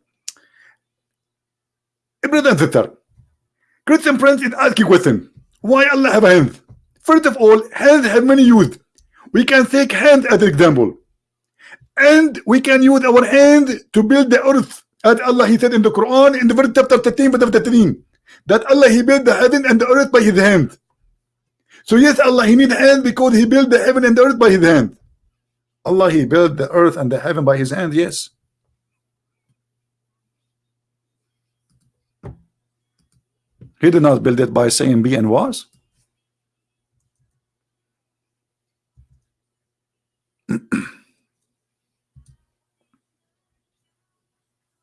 and sister. Christian friends, ask you question. Why Allah have a hand? First of all, hands have many used. we can take hand as an example. And we can use our hand to build the earth as Allah he said in the Quran in the verse chapter 13 verse 13 that Allah he built the heaven and the earth by his hand. So yes Allah he need hand because he built the heaven and the earth by his hand. Allah he built the earth and the heaven by his hand yes. He did not build it by saying be and was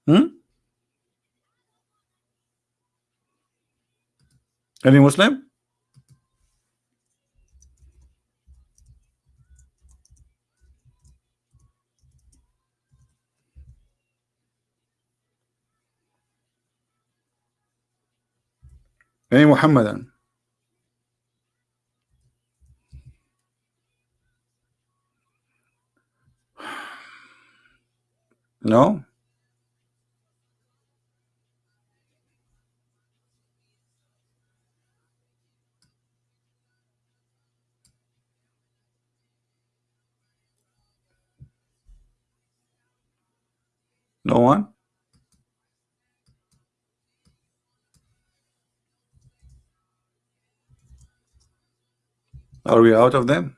Hmm? Any Muslim? Any No? No one? Are we out of them?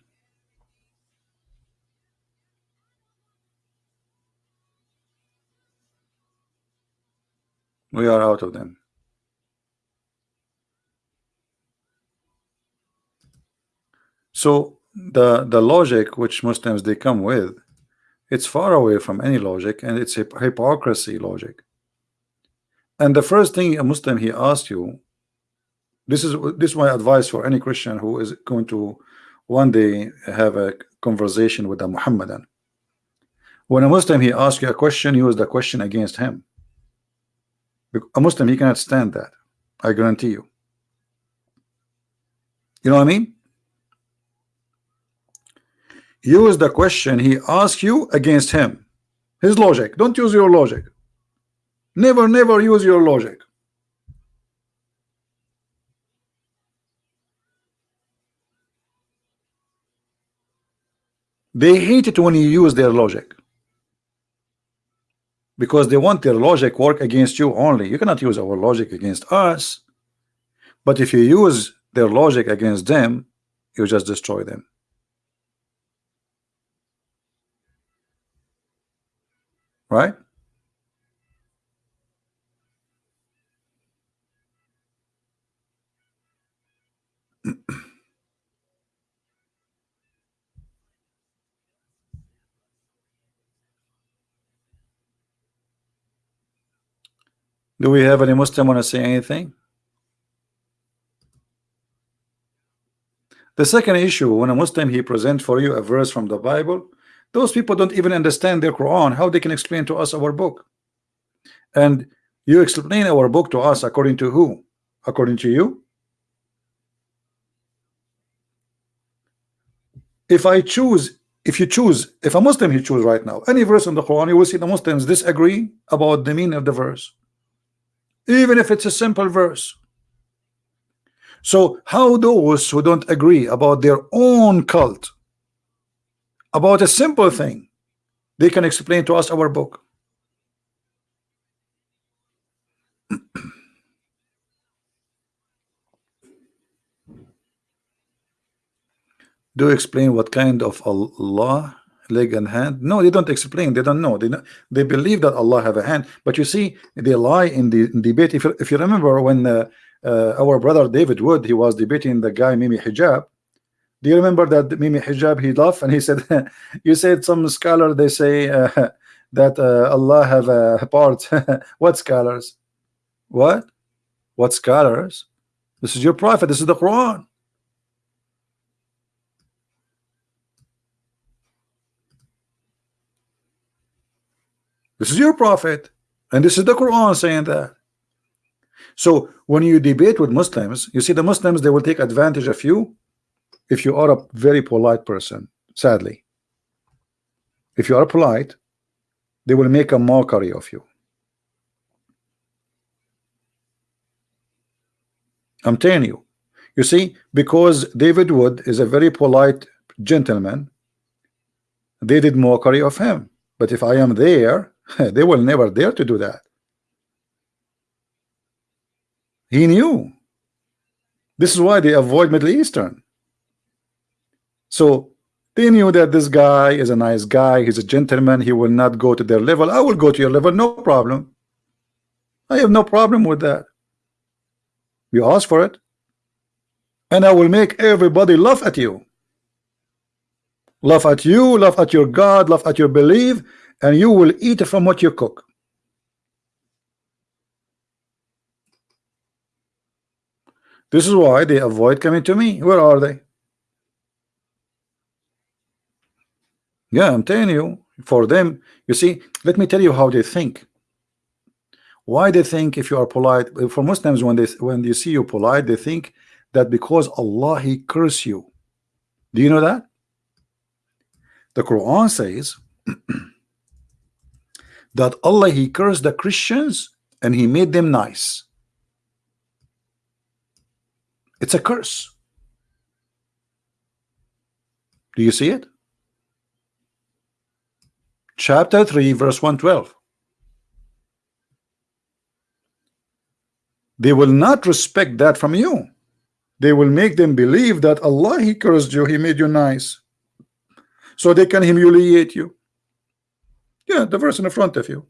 We are out of them. So the the logic which Muslims they come with it's far away from any logic and it's a hypocrisy logic. And the first thing a Muslim he asks you, this is this is my advice for any Christian who is going to one day have a conversation with a Muhammadan. When a Muslim he asks you a question, use the question against him. A Muslim he cannot stand that. I guarantee you. You know what I mean? use the question he asks you against him his logic don't use your logic never never use your logic they hate it when you use their logic because they want their logic work against you only. You cannot use our logic against us. But if you use their logic against them you just destroy them. Right? Do we have any Muslim want to say anything? The second issue, when a Muslim he presents for you a verse from the Bible, those people don't even understand their Quran. How they can explain to us our book? And you explain our book to us according to who? According to you? If I choose, if you choose, if a Muslim he choose right now, any verse in the Quran, you will see the Muslims disagree about the meaning of the verse. Even if it's a simple verse. So how those who don't agree about their own cult about a simple thing they can explain to us our book do explain what kind of Allah leg and hand no they don't explain they don't know they they believe that Allah have a hand but you see they lie in the in debate if you, if you remember when uh, uh, our brother David Wood he was debating the guy Mimi Hijab do you remember that Mimi Hijab he laughed and he said, "You said some scholar they say uh, that uh, Allah have a part. what scholars? What? What scholars? This is your prophet. This is the Quran." This is your prophet, and this is the Quran saying that. So when you debate with Muslims, you see the Muslims they will take advantage of you if you are a very polite person sadly. If you are polite they will make a mockery of you. I'm telling you. You see because David Wood is a very polite gentleman they did mockery of him. But if I am there they will never dare to do that. He knew. This is why they avoid Middle Eastern. So they knew that this guy is a nice guy he's a gentleman he will not go to their level. I will go to your level no problem. I have no problem with that. You ask for it and I will make everybody laugh at you. Laugh at you laugh at your God laugh at your belief and you will eat from what you cook. This is why they avoid coming to me. Where are they? Yeah I'm telling you for them you see let me tell you how they think. Why they think if you are polite uh, for Muslims when they when you see you polite they think that because Allah he curse you. Do you know that? The Quran says that Allah he cursed the Christians and he made them nice. It's a curse. Do you see it? Chapter 3 verse 112 they will not respect that from you. They will make them believe that Allah he cursed you he made you nice. So they can humiliate you yeah the verse in the front of you.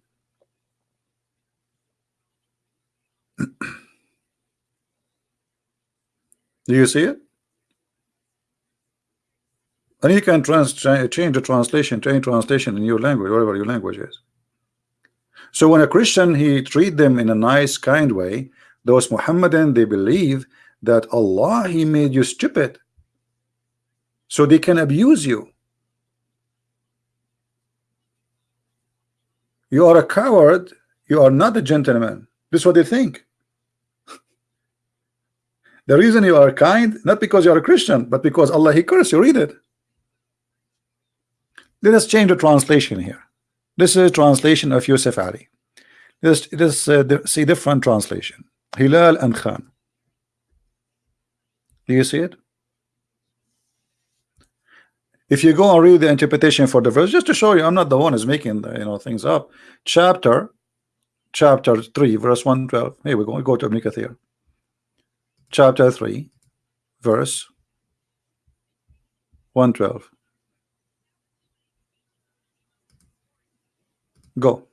Do you see it? And you can change the translation change translation in your language whatever your language is. So when a Christian he treat them in a nice kind way those Muhammadan they believe that Allah he made you stupid. So they can abuse you you are a coward. You are not a gentleman. This is what they think. The reason you are kind not because you are a Christian but because Allah he cursed you. Read it. Let us change the translation here. This is a translation of Yusuf Ali. Let's, let's uh, see different translation. Hilali and Khan. Do you see it if you go and read the interpretation for the verse just to show you I'm not the one who's making the, you know things up. Chapter chapter 3 verse 112 here we go. We go to here. chapter 3 verse 112 go.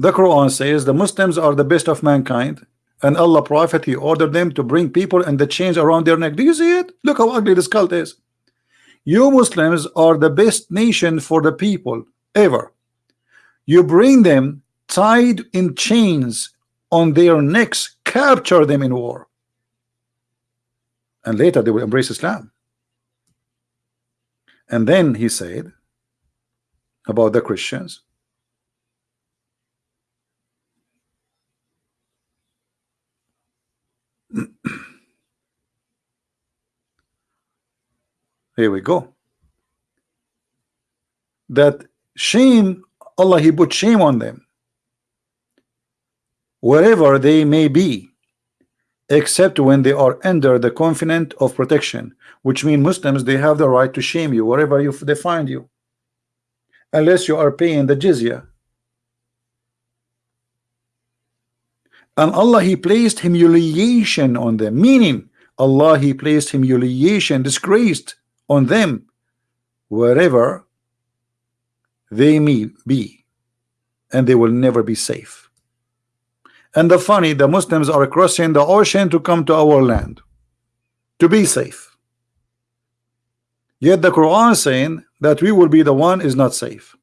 The Quran says the Muslims are the best of mankind and Allah Prophet he ordered them to bring people and the chains around their neck. Do you see it? Look how ugly this cult is. You Muslims are the best nation for the people ever. You bring them tied in chains on their necks, capture them in war. And later they will embrace Islam. And then he said about the Christians Here we go. That shame, Allah, He put shame on them. Wherever they may be, except when they are under the confidence of protection, which means Muslims, they have the right to shame you wherever you, they find you, unless you are paying the jizya. And Allah, He placed humiliation on them, meaning Allah, He placed humiliation, disgraced on them wherever they may be and they will never be safe. And the funny the Muslims are crossing the ocean to come to our land to be safe. Yet the Quran saying that we will be the one is not safe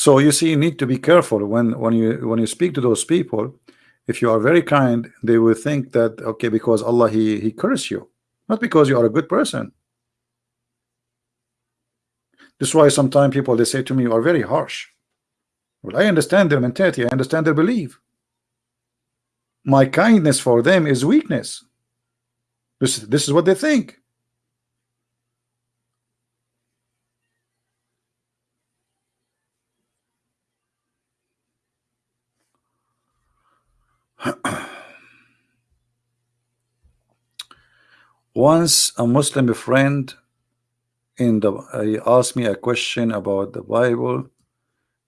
So you see, you need to be careful when when you when you speak to those people. If you are very kind, they will think that okay, because Allah he he curse you, not because you are a good person. This is why sometimes people they say to me, you are very harsh. Well, I understand their mentality, I understand their belief. My kindness for them is weakness. This this is what they think. Once a Muslim friend in the uh, he asked me a question about the Bible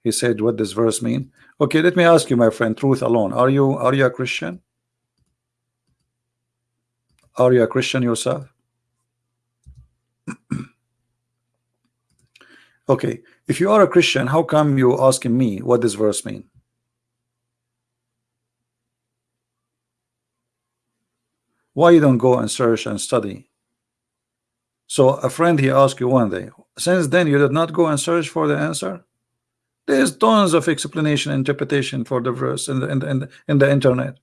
he said what does verse mean? Okay let me ask you my friend truth alone. Are you are you a Christian? Are you a Christian yourself? Okay if you are a Christian how come you asking me what this verse mean why you don't go and search and study so a friend he asked you one day since then you did not go and search for the answer there's tons of explanation interpretation for the verse in the, in the, in the, in the internet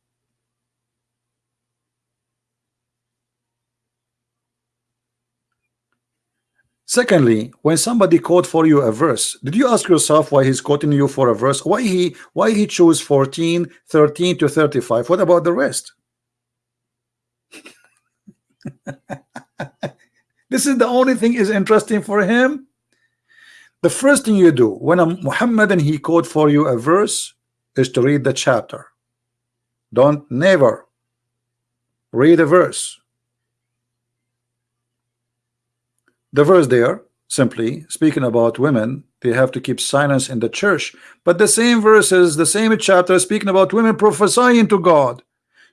Secondly, when somebody quote for you a verse, did you ask yourself why he's quoting you for a verse? Why he why he chose 14, 13 to 35? What about the rest? this is the only thing is interesting for him. The first thing you do when a Muhammadan he quote for you a verse is to read the chapter. Don't never read a verse. The verse there simply speaking about women they have to keep silence in the church. But the same verses the same chapter speaking about women prophesying to God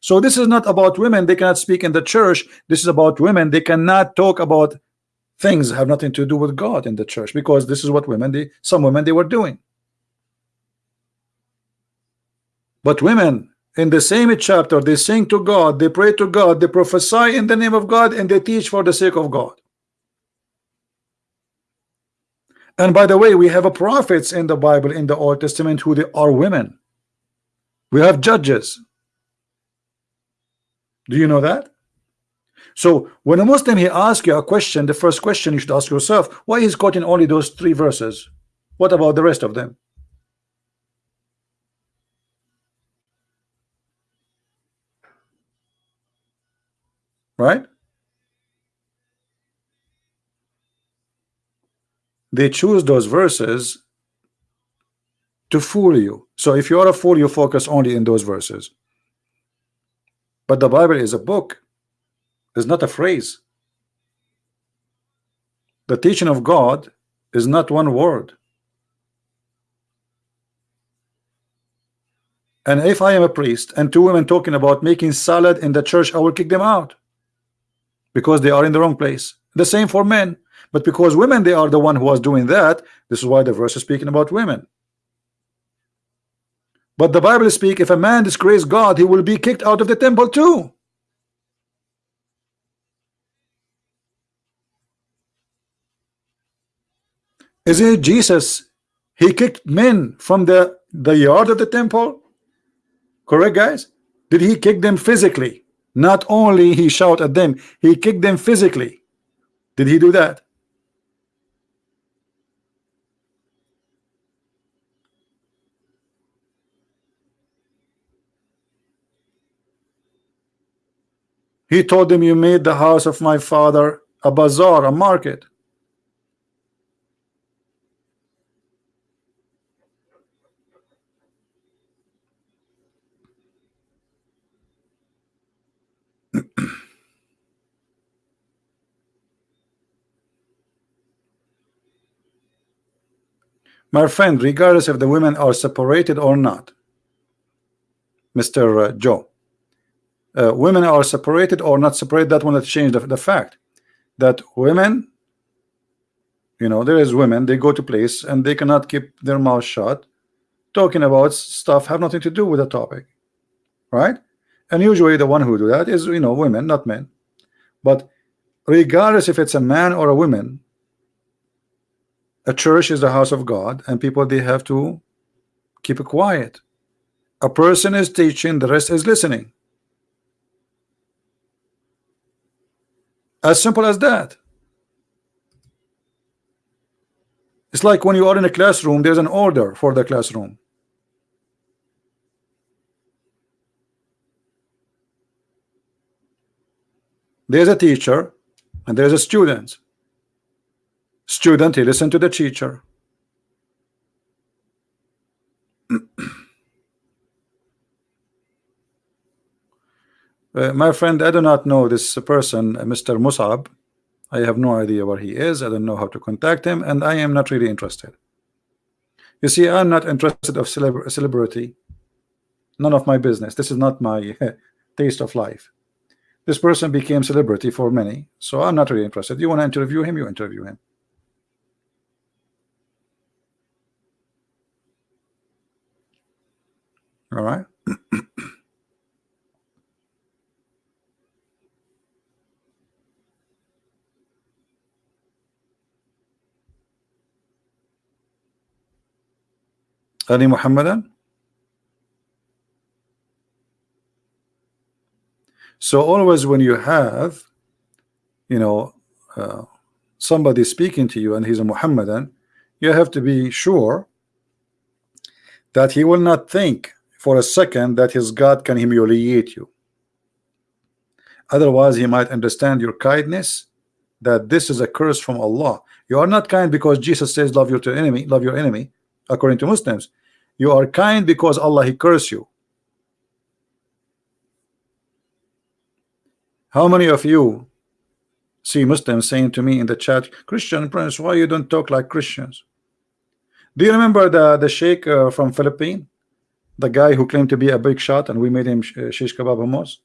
so this is not about women they cannot speak in the church. This is about women they cannot talk about things have nothing to do with God in the church because this is what women they some women they were doing. But women in the same chapter they sing to God they pray to God they prophesy in the name of God and they teach for the sake of God. And by the way we have prophets in the Bible in the Old Testament who they are women. We have judges do you know that? So when a Muslim he asks you a question, the first question you should ask yourself, why he's quoting only those three verses? What about the rest of them? Right? They choose those verses to fool you. So if you are a fool, you focus only in those verses. But the Bible is a book, is not a phrase. The teaching of God is not one word. And if I am a priest and two women talking about making salad in the church, I will kick them out because they are in the wrong place. The same for men, but because women they are the one who was doing that. This is why the verse is speaking about women. But the Bible speak if a man disgrace God, he will be kicked out of the temple too. Isn't it Jesus? He kicked men from the, the yard of the temple. Correct, guys? Did he kick them physically? Not only he shout at them, he kicked them physically. Did he do that? He told them, You made the house of my father a bazaar, a market. My friend, regardless if the women are separated or not, Mr. Uh, Joe, uh, women are separated or not separated that will not change the, the fact. That women you know there is women they go to place and they cannot keep their mouth shut talking about stuff have nothing to do with the topic right? And usually the one who do that is you know women not men. But regardless if it's a man or a woman a church is the house of God and people they have to keep it quiet. A person is teaching the rest is listening As simple as that. It's like when you are in a classroom, there's an order for the classroom. There's a teacher and there's a student. Student, he listen to the teacher. Uh, my friend, I do not know this person, uh, Mr. Musab. I have no idea where he is. I don't know how to contact him, and I am not really interested. You see, I'm not interested of celeb celebrity. None of my business. This is not my taste of life. This person became celebrity for many, so I'm not really interested. You want to interview him, you interview him. All right. Ali Muhammadan? So always when you have, you know, uh, somebody speaking to you and he's a Muhammadan, you have to be sure that he will not think for a second that his God can humiliate you. Otherwise, he might understand your kindness that this is a curse from Allah. You are not kind because Jesus says, Love your enemy, love your enemy, according to Muslims. You are kind because Allah He curse you. How many of you see Muslims saying to me in the chat, Christian Prince, why you don't talk like Christians? Do you remember the the sheikh uh, from Philippines, the guy who claimed to be a big shot, and we made him uh, shish kebab hummus?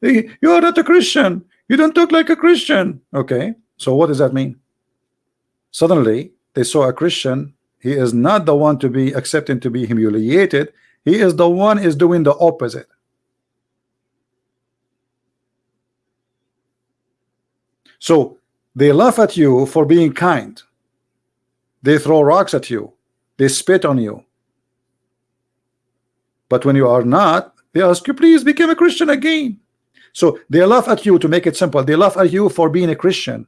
You are not a Christian. You don't talk like a Christian. Okay, so what does that mean? Suddenly, they saw a Christian he is not the one to be accepting to be humiliated. He is the one is doing the opposite. So they laugh at you for being kind. They throw rocks at you. They spit on you. But when you are not, they ask you, please become a Christian again. So they laugh at you to make it simple. They laugh at you for being a Christian.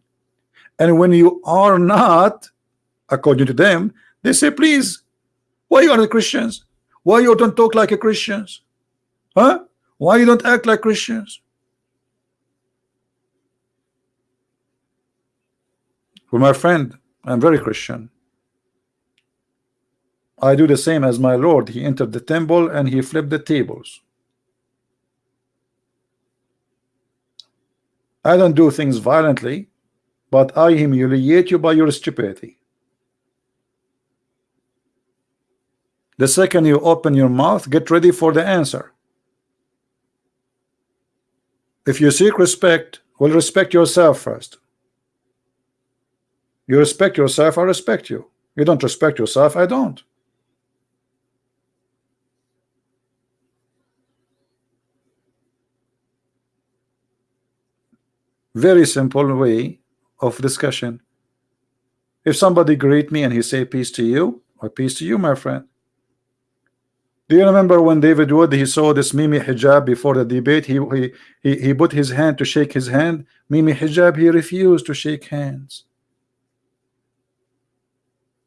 And when you are not, according to them, they say, please, why you are the Christians? Why you don't talk like a Christians? Huh? Why you don't act like Christians? For my friend, I'm very Christian. I do the same as my Lord. He entered the temple and he flipped the tables. I don't do things violently, but I humiliate you by your stupidity. The second you open your mouth, get ready for the answer. If you seek respect, well, respect yourself first. You respect yourself, I respect you. You don't respect yourself, I don't. Very simple way of discussion. If somebody greet me and he say peace to you, or peace to you, my friend. Do you remember when David Wood he saw this Mimi hijab before the debate? He he he, he put his hand to shake his hand. Mimi hijab he refused to shake hands.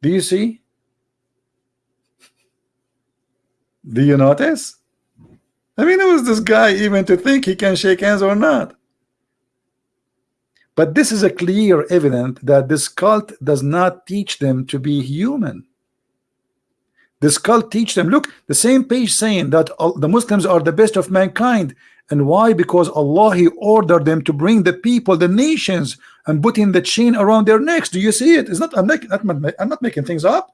Do you see? Do you notice? I mean, who is this guy even to think he can shake hands or not? But this is a clear evidence that this cult does not teach them to be human. This cult teach them look the same page saying that the Muslims are the best of mankind. And why? Because Allah he ordered them to bring the people the nations and putting the chain around their necks. Do you see it? It's not I'm not I'm not making things up.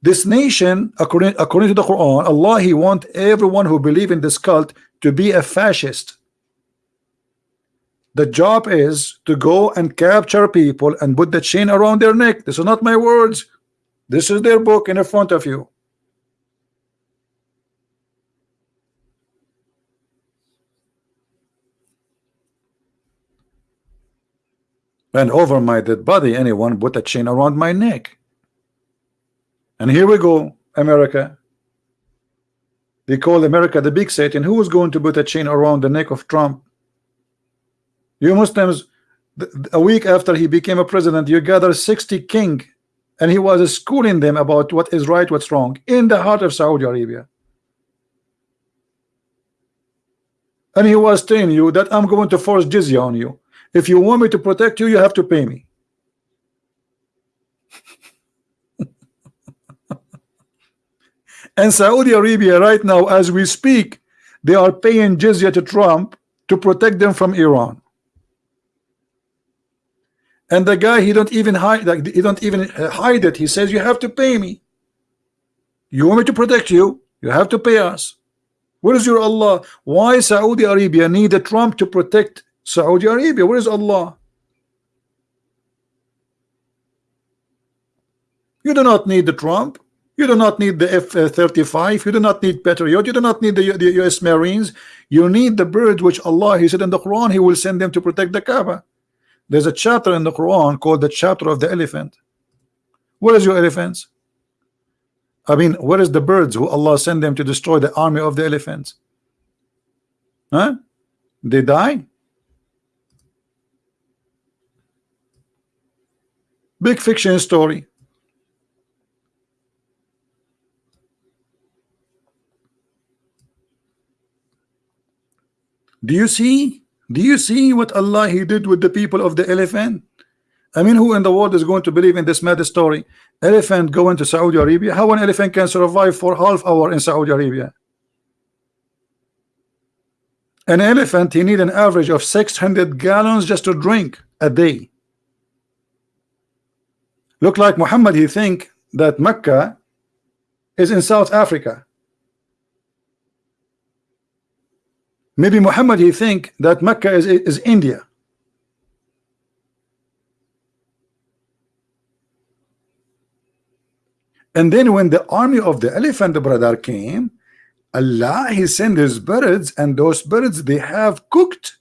This nation according according to the Quran Allah he want everyone who believe in this cult to be a fascist. The job is to go and capture people and put the chain around their neck. This is not my words this is their book in the front of you. And over my dead body, anyone put a chain around my neck. And here we go, America. They call America the big Satan. Who is going to put a chain around the neck of Trump? You Muslims, a week after he became a president, you gather 60 king and he was schooling them about what is right what's wrong in the heart of Saudi Arabia. And he was telling you that I'm going to force jizya on you. If you want me to protect you you have to pay me. And Saudi Arabia right now as we speak they are paying jizya to Trump to protect them from Iran and the guy he don't even hide like he don't even uh, hide it. He says you have to pay me. You want me to protect you? You have to pay us. Where is your Allah? Why Saudi Arabia need a Trump to protect Saudi Arabia? Where is Allah? You do not need the Trump. You do not need the F-35 you do not need Patriot. You do not need the, the US Marines. You need the birds which Allah he said in the Quran he will send them to protect the Kaaba there's a chapter in the Quran called the chapter of the elephant. Where is your elephants? I mean, where is the birds who Allah sent them to destroy the army of the elephants? Huh? They die? Big fiction story. Do you see do you see what Allah he did with the people of the elephant? I mean, who in the world is going to believe in this mad story? Elephant going to Saudi Arabia? How an elephant can survive for half hour in Saudi Arabia? An elephant, he need an average of 600 gallons just to drink a day. Look like Muhammad, he think that Mecca is in South Africa. Maybe Muhammad he think that Mecca is, is India. And then when the army of the elephant brother came, Allah he sent his birds and those birds they have cooked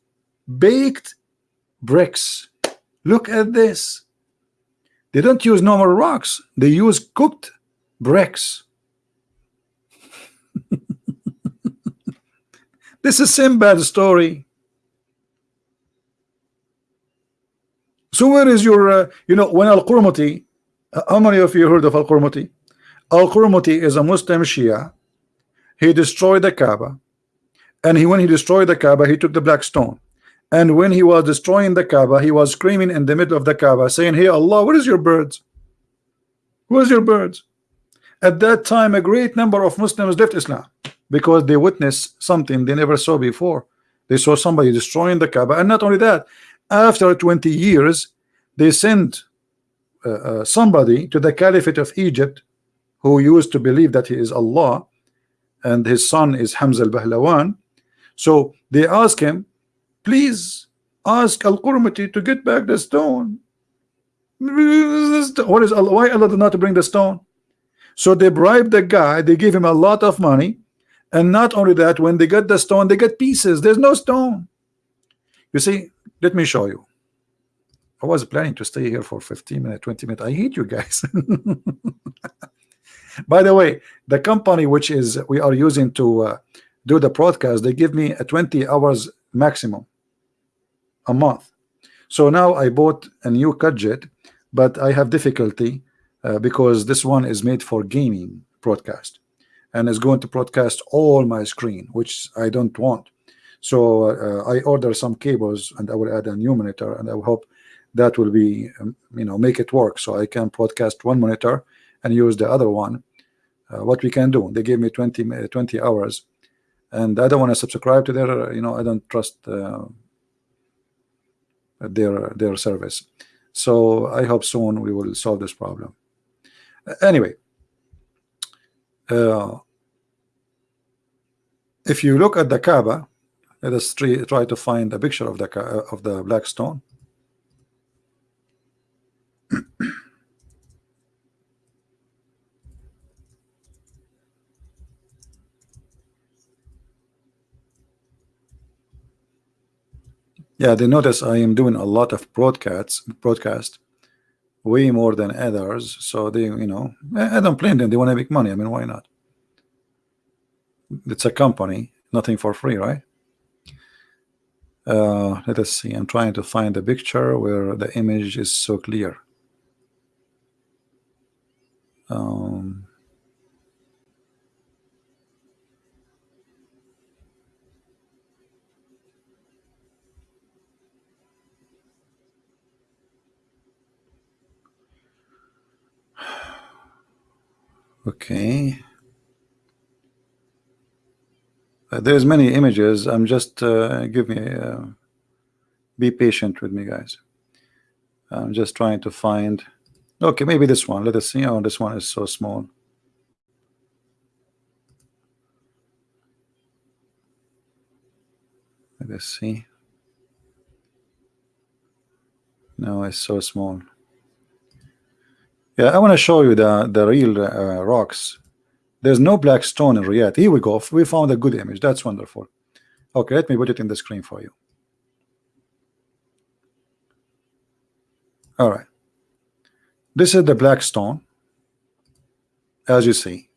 baked bricks. Look at this. They don't use normal rocks. They use cooked bricks. This is Sinbad story. So where is your, uh, you know, when Al-Qurmuti, uh, how many of you heard of Al-Qurmuti? Al-Qurmuti is a Muslim Shia. He destroyed the Kaaba. And he, when he destroyed the Kaaba, he took the black stone. And when he was destroying the Kaaba, he was screaming in the middle of the Kaaba, saying, Hey Allah, where is your birds? Where's your birds? At that time, a great number of Muslims left Islam because they witnessed something they never saw before. They saw somebody destroying the Kaaba, and not only that, after 20 years, they sent uh, uh, somebody to the Caliphate of Egypt who used to believe that he is Allah and his son is Hamza al-Bahlawan. So they ask him, please ask Al-Qurmuti to get back the stone. What is Allah? Why Allah did not bring the stone? So they bribed the guy, they gave him a lot of money, and not only that, when they get the stone, they get pieces. There's no stone. You see, let me show you. I was planning to stay here for 15 minutes, 20 minutes. I hate you guys. By the way, the company which is we are using to uh, do the broadcast, they give me a 20 hours maximum a month. So now I bought a new gadget, but I have difficulty uh, because this one is made for gaming broadcast and is going to broadcast all my screen which I don't want. So uh, I order some cables and I will add a new monitor and I hope that will be um, you know make it work. So I can broadcast one monitor and use the other one. Uh, what we can do they gave me 20 uh, 20 hours and I don't want to subscribe to their you know I don't trust uh, their their service. So I hope soon we will solve this problem. Anyway uh, if you look at the Kaaba, let us try, to find a picture of the of the black stone. yeah, they notice I am doing a lot of broadcasts, broadcast, way more than others. So they, you know, I don't blame them. They want to make money. I mean, why not? it's a company nothing for free right uh, let us see I'm trying to find a picture where the image is so clear um, okay Uh, there's many images. I'm just uh, give me uh, be patient with me, guys. I'm just trying to find. Okay, maybe this one. Let us see. Oh, this one is so small. Let us see. No, it's so small. Yeah, I want to show you the the real uh, rocks. There's no black stone in Riyadh. Here we go. We found a good image. That's wonderful. Okay, let me put it in the screen for you. All right. This is the black stone, as you see.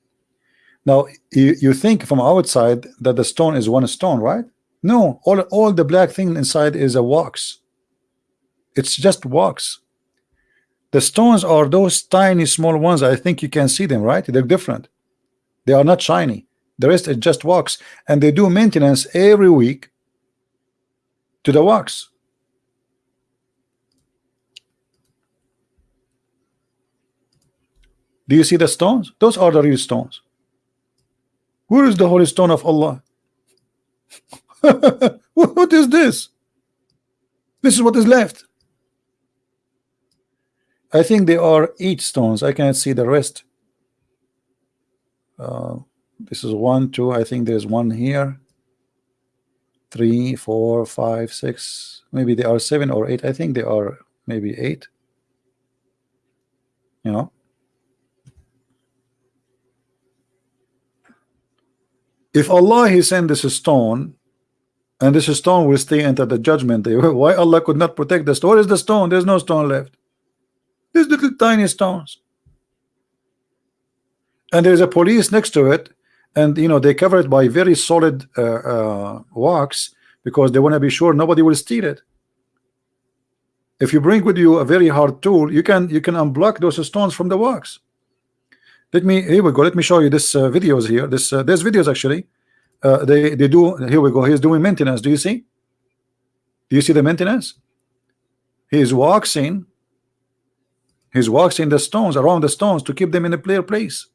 Now, you, you think from outside that the stone is one stone, right? No, all, all the black thing inside is a wax. It's just wax. The stones are those tiny small ones. I think you can see them, right? They're different. They are not shiny. The rest is just wax. And they do maintenance every week to the wax. Do you see the stones? Those are the real stones. Where is the holy stone of Allah? what is this? This is what is left. I think they are eight stones. I cannot see the rest. Uh, this is one, two. I think there's one here. Three, four, five, six. Maybe they are seven or eight. I think they are maybe eight. You know. If Allah He sent this stone and this stone will stay until the judgment day. Why Allah could not protect the stone? Where is the stone? There's no stone left. These little tiny stones. And there's a police next to it, and you know they cover it by very solid uh, uh, because they want to be sure nobody will steal it. If you bring with you a very hard tool, you can you can unblock those stones from the wax. Let me here we go. Let me show you this uh, videos here. This uh, there's videos actually uh, they they do here we go he's doing maintenance do you see do you see the maintenance he's waxing he's waxing the stones around the stones to keep them in a clear place.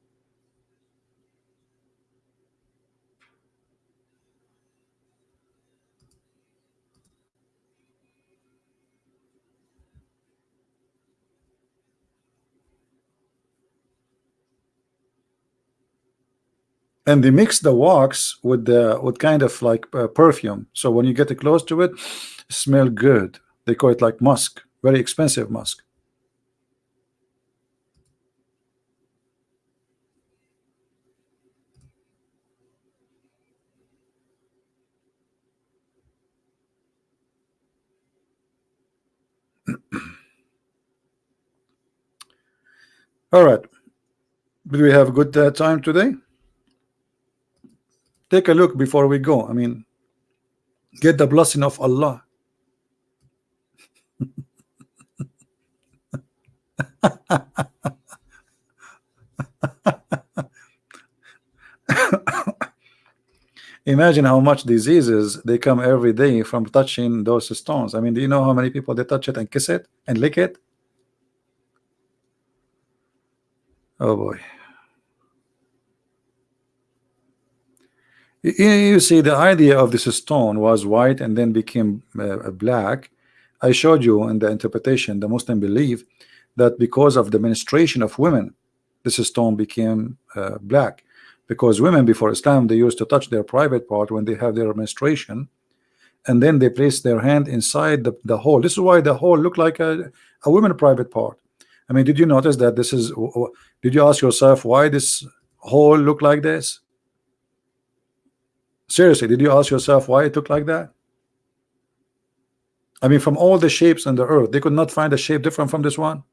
And they mix the wax with the with kind of like uh, perfume. So when you get close to it, it smell good. They call it like musk very expensive musk all right do we have a good uh, time today Take a look before we go. I mean, get the blessing of Allah. Imagine how much diseases they come every day from touching those stones. I mean, do you know how many people they touch it and kiss it and lick it? Oh boy. you see the idea of this stone was white and then became uh, black. I showed you in the interpretation the Muslim believe that because of the menstruation of women this stone became uh, black. Because women before Islam they used to touch their private part when they have their menstruation and then they place their hand inside the, the hole. This is why the hole looked like a, a woman private part I mean did you notice that this is did you ask yourself why this hole looked like this Seriously, did you ask yourself why it looked like that? I mean, from all the shapes on the earth, they could not find a shape different from this one.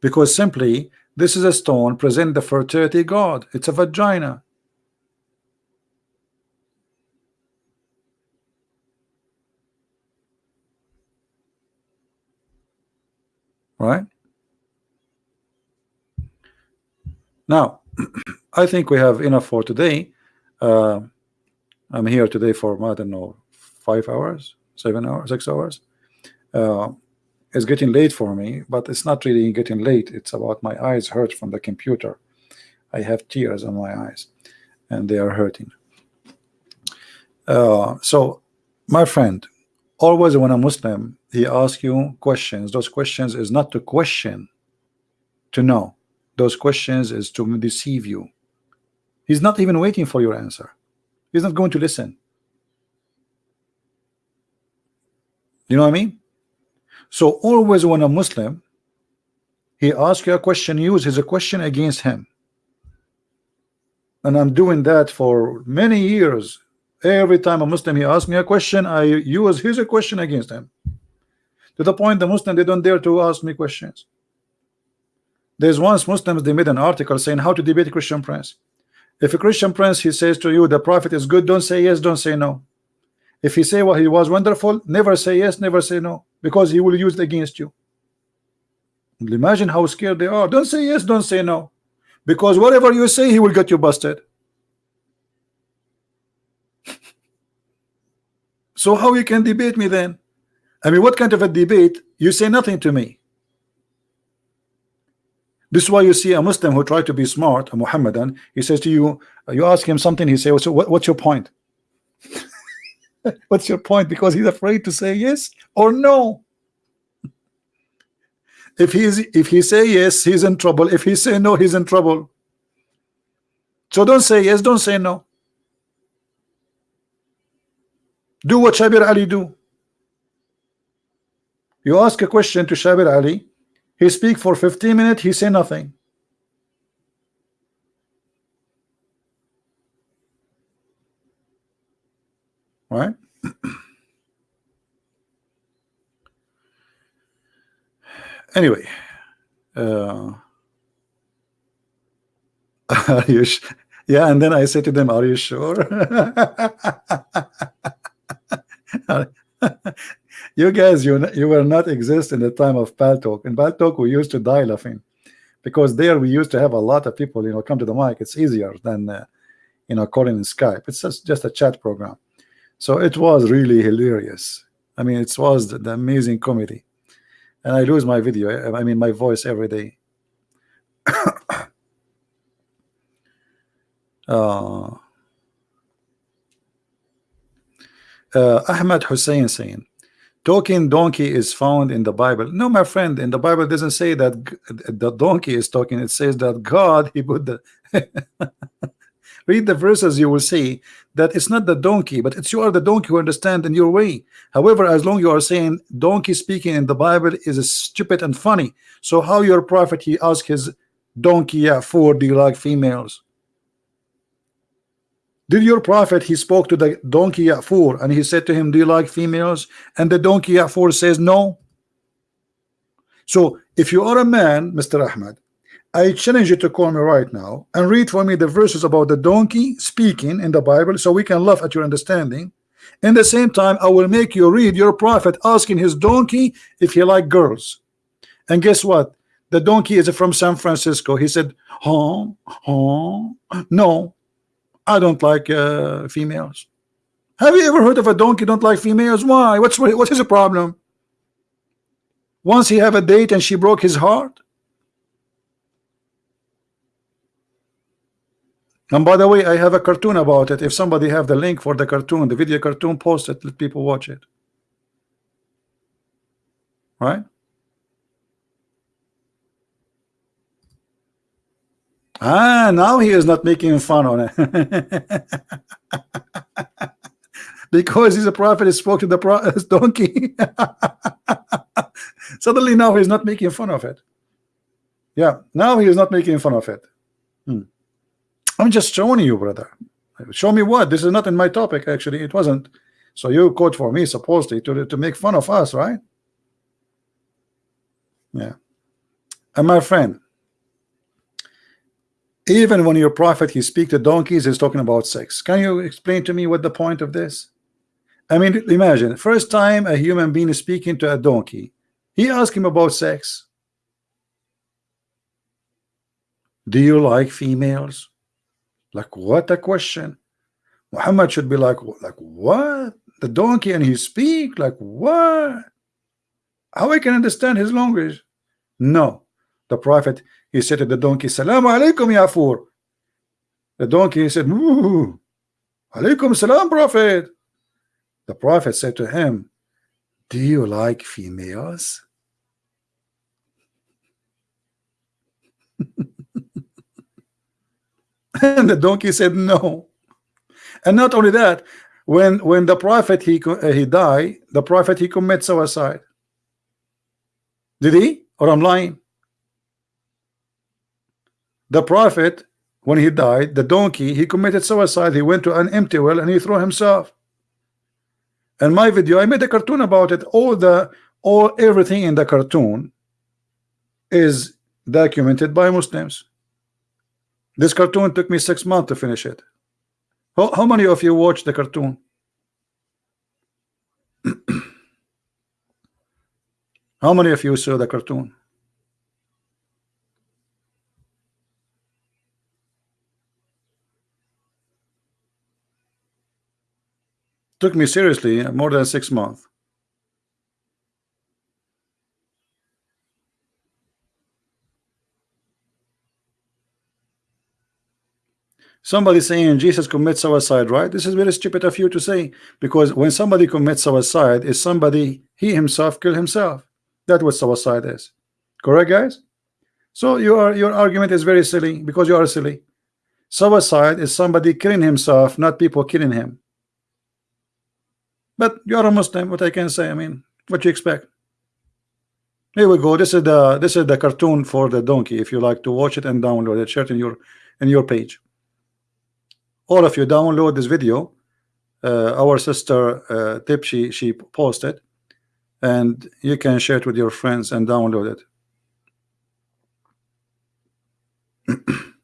Because simply, this is a stone present the fertility god. It's a vagina. Right? Now, I think we have enough for today. Uh, I'm here today for I don't know five hours, seven hours, six hours. Uh, it's getting late for me, but it's not really getting late. It's about my eyes hurt from the computer. I have tears on my eyes, and they are hurting. Uh, so, my friend, always when a Muslim he asks you questions, those questions is not to question, to know. Those questions is to deceive you. He's not even waiting for your answer. He's not going to listen. You know what I mean? So always when a Muslim he asks you a question, use his a question against him. And I'm doing that for many years. Every time a Muslim he asks me a question, I use his a question against him. To the point the Muslim they don't dare to ask me questions. There's once Muslims they made an article saying how to debate Christian prince. If a Christian prince he says to you the prophet is good, don't say yes, don't say no. If he say well he was wonderful, never say yes, never say no, because he will use it against you. Imagine how scared they are. Don't say yes, don't say no, because whatever you say, he will get you busted. so how you can debate me then? I mean, what kind of a debate? You say nothing to me. This is why you see a Muslim who try to be smart, a Muhammadan, he says to you, you ask him something, he says, so what, what's your point? what's your point? Because he's afraid to say yes or no. If he's if he say yes, he's in trouble. If he say no, he's in trouble. So don't say yes, don't say no. Do what Shabir Ali do. You ask a question to Shabir Ali, he speak for 15 minutes, he say nothing. Right? anyway, uh, are you yeah, and then I say to them, are you sure? you guys, you you will not exist in the time of Paltalk. In Paltalk, we used to die laughing because there we used to have a lot of people, you know, come to the mic. It's easier than uh, you know calling in Skype. It's just just a chat program, so it was really hilarious. I mean, it was the, the amazing comedy, and I lose my video. I mean, my voice every day. uh, uh, Ahmed Hussein saying talking donkey is found in the Bible. No, my friend, in the Bible doesn't say that the donkey is talking. It says that God, he put the read the verses, you will see that it's not the donkey, but it's you are the donkey who understand in your way. However, as long you are saying donkey speaking in the Bible is stupid and funny. So how your prophet he asked his donkey, yeah, for do you like females? Did your prophet he spoke to the donkey Ya'fur and he said to him, Do you like females? And the donkey Ya'fur says no. So if you are a man, Mr. Ahmed, I challenge you to call me right now and read for me the verses about the donkey speaking in the Bible so we can laugh at your understanding. In the same time, I will make you read your prophet asking his donkey if he like girls. And guess what? The donkey is from San Francisco. He said, huh, huh, no, I don't like uh, females. Have you ever heard of a donkey don't like females? Why? What's what is the problem? Once he have a date and she broke his heart. And by the way, I have a cartoon about it. If somebody have the link for the cartoon, the video cartoon, post it, let people watch it. Right? Ah, now he is not making fun on it. because he's a prophet, he spoke to the donkey. Suddenly now he's not making fun of it. Yeah, now he is not making fun of it. Hmm. I'm just showing you, brother. Show me what? This is not in my topic, actually. It wasn't. So you quote for me, supposedly, to, to make fun of us, right? Yeah. And my friend, even when your prophet he speak to donkeys he's talking about sex. Can you explain to me what the point of this? I mean imagine first time a human being is speaking to a donkey he asked him about sex. Do you like females? Like what a question. Muhammad should be like like what? The donkey and he speak like what? How I can understand his language? No. The prophet he said to the donkey, Salam alaikum, Ya'fur. The donkey said, Alaikum salam, Prophet. the prophet said to him do you like females? And the donkey said no. And not only that when when the prophet he uh, he died the prophet he commit suicide. Did he? Or I'm lying the prophet when he died the donkey he committed suicide. He went to an empty well and he threw himself. And my video I made a cartoon about it. All the all everything in the cartoon is documented by Muslims. This cartoon took me six months to finish it. How, how many of you watched the cartoon? How many of you saw the cartoon took me seriously more than six months. Somebody saying Jesus commits suicide, right? This is very stupid of you to say because when somebody commits suicide, is somebody he himself kill himself. That's what suicide is. Correct, guys? So your your argument is very silly because you are silly. Suicide is somebody killing himself, not people killing him. But you're a Muslim, what I can say. I mean, what you expect? Here we go. This is the this is the cartoon for the donkey. If you like to watch it and download it, share it in your in your page. All of you download this video. Uh, our sister uh, Tip she she posted, and you can share it with your friends and download it.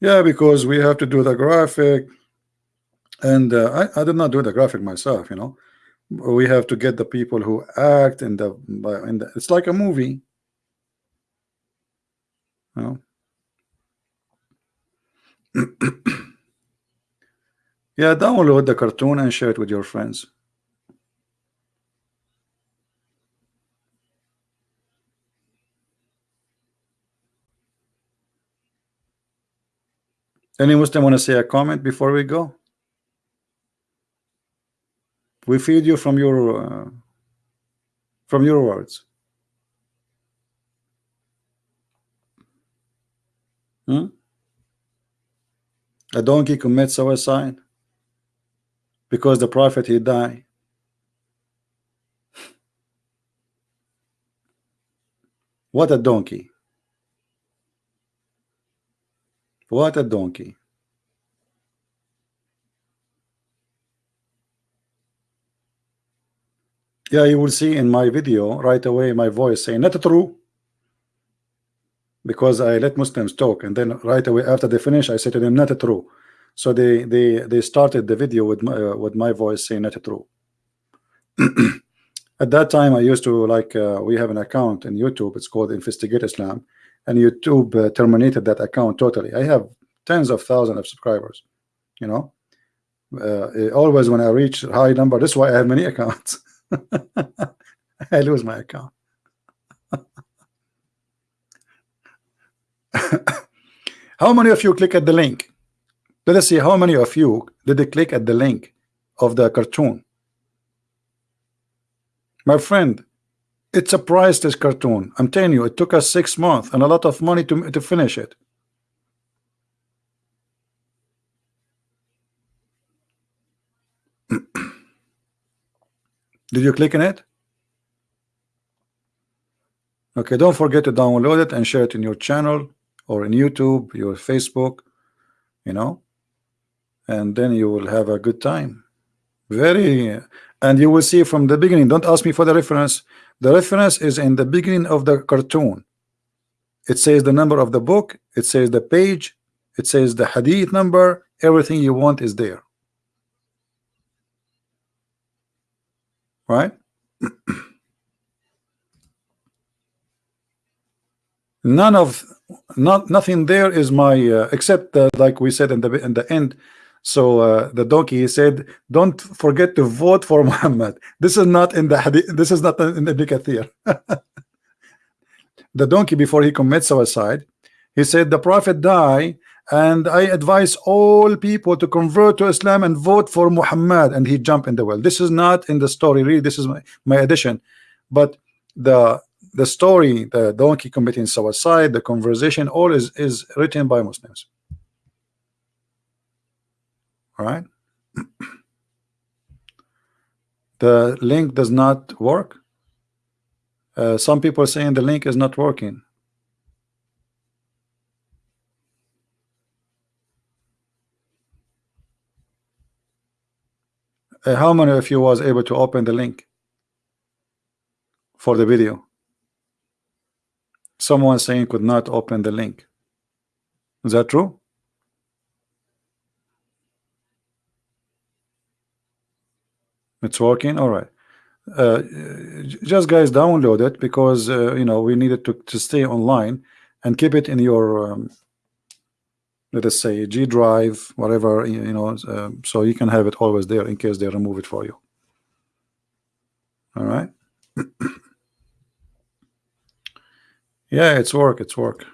yeah, because we have to do the graphic and uh, I, I did not do the graphic myself you know. We have to get the people who act in the in the it's like a movie. You know? Yeah download the cartoon and share it with your friends. Any Muslim want to say a comment before we go we feed you from your uh, from your words. Hmm? A donkey commits suicide because the prophet he died. What a donkey. What a donkey. Yeah you will see in my video right away my voice saying not true. Because I let Muslims talk and then right away after they finish I said to them not true. So they they they started the video with my uh, with my voice saying not true. At that time I used to like uh, we have an account in YouTube it's called investigate Islam and YouTube uh, terminated that account totally. I have tens of thousands of subscribers you know? Uh, always when I reach high number that's why I have many accounts I lose my account. how many of you click at the link? Let us see how many of you did click at the link of the cartoon. My friend, it's a priceless cartoon. I'm telling you, it took us six months and a lot of money to, to finish it. Did you click on it? Okay, don't forget to download it and share it in your channel or in YouTube, your Facebook, you know, and then you will have a good time. Very, and you will see from the beginning. Don't ask me for the reference. The reference is in the beginning of the cartoon. It says the number of the book, it says the page, it says the hadith number, everything you want is there. Right? None of not nothing there is my uh, except uh, like we said in the in the end. So uh, the donkey said, "Don't forget to vote for Muhammad." This is not in the hadith. This is not in the Ibn Kathir. the donkey before he commits suicide, he said, "The prophet died, and I advise all people to convert to Islam and vote for Muhammad and he jumped in the well. This is not in the story really. This is my, my addition. But the the story the donkey committing suicide the conversation all is is written by Muslims. All right? The link does not work? Uh, some people saying the link is not working uh, how many of you was able to open the link for the video? Someone saying could not open the link. Is that true? It's working? All right. Uh, just guys download it because uh, you know we needed to, to stay online and keep it in your um, let us say G drive whatever you know uh, so you can have it always there in case they remove it for you. All right? Yeah it's work it's work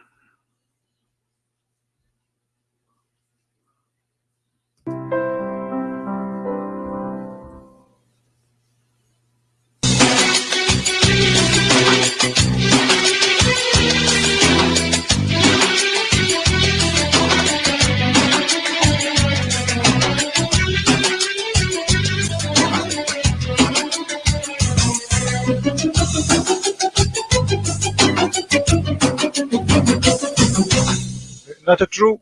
not true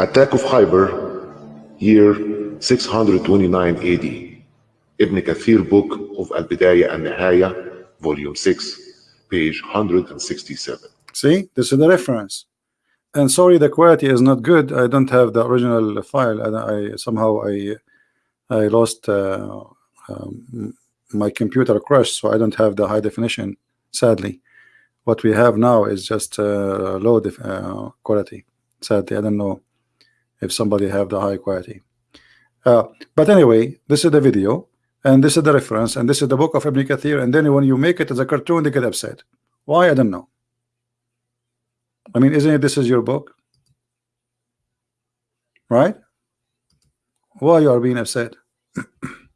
Attack of Khyber, year 629 AD. Ibn Kathir book of Al-Bidayah and Nihaya, volume 6, page 167. see this is the reference and sorry the quality is not good I don't have the original file and I somehow I I lost uh, um, my computer crashed so I don't have the high definition sadly. What we have now is just uh, low uh, quality. Sadly I don't know if somebody have the high quality. Uh, but anyway this is the video and this is the reference and this is the book of Ibn Kathir and then when you make it as a cartoon they get upset. Why? I don't know. I mean isn't it this is your book? Right why you are being upset?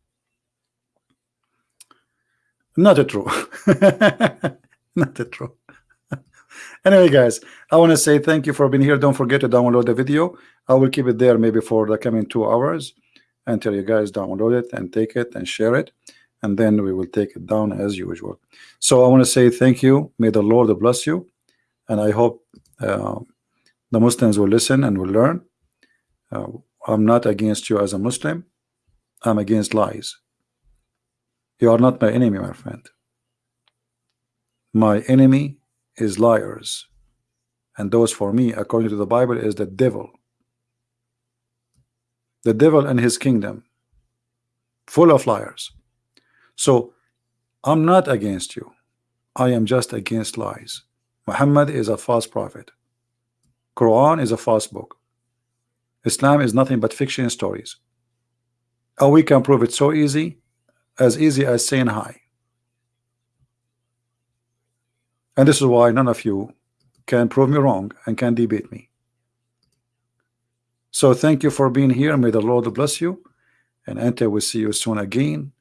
Not a true not a true anyway guys I want to say thank you for being here. Don't forget to download the video. I will keep it there maybe for the coming two hours until you guys download it and take it and share it and then we will take it down as usual. So I want to say thank you. May the Lord bless you and I hope uh, the Muslims will listen and will learn uh, I'm not against you as a Muslim. I'm against lies. You are not my enemy my friend. My enemy is liars. And those for me according to the Bible is the devil. The devil and his kingdom full of liars. So I'm not against you. I am just against lies. Muhammad is a false prophet. Quran is a false book Islam is nothing but fiction stories. And we can prove it so easy as easy as saying hi. And this is why none of you can prove me wrong and can debate me. So thank you for being here. May the Lord bless you. And until we see you soon again.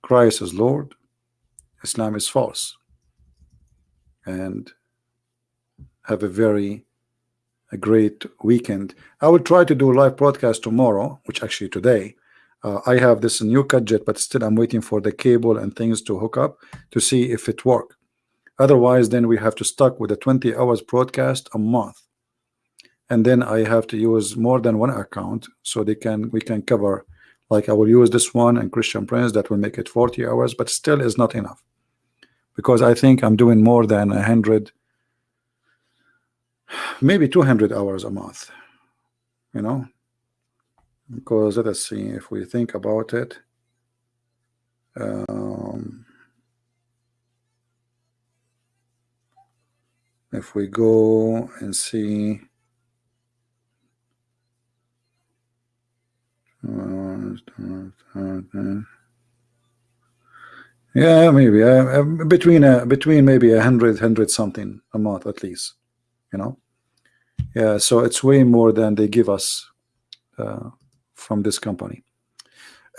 Christ is Lord. Islam is false. And have a very a great weekend. I will try to do a live broadcast tomorrow which actually today. Uh, I have this new gadget but still I'm waiting for the cable and things to hook up to see if it work. Otherwise then we have to stuck with a 20 hours broadcast a month. And then I have to use more than one account so they can we can cover like I will use this one and Christian Prince that will make it 40 hours but still is not enough. Because I think I'm doing more than a hundred maybe 200 hours a month you know? Because let us see if we think about it um, if we go and see uh, Yeah, maybe uh, between uh, between maybe a hundred hundred something a month at least, you know. Yeah, so it's way more than they give us uh, from this company.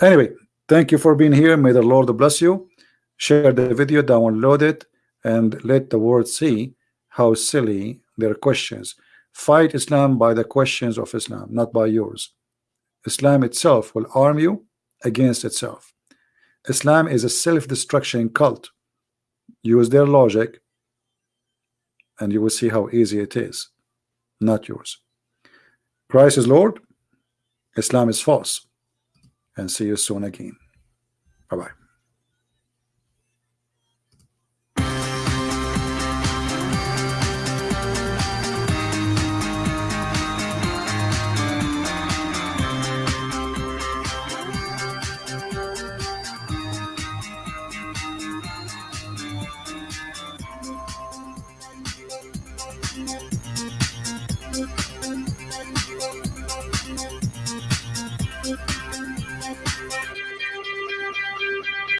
Anyway, thank you for being here. May the Lord bless you. Share the video, download it, and let the world see how silly their questions. Fight Islam by the questions of Islam, not by yours. Islam itself will arm you against itself. Islam is a self-destruction cult. Use their logic and you will see how easy it is, not yours. Christ is Lord, Islam is false. And see you soon again. Bye-bye.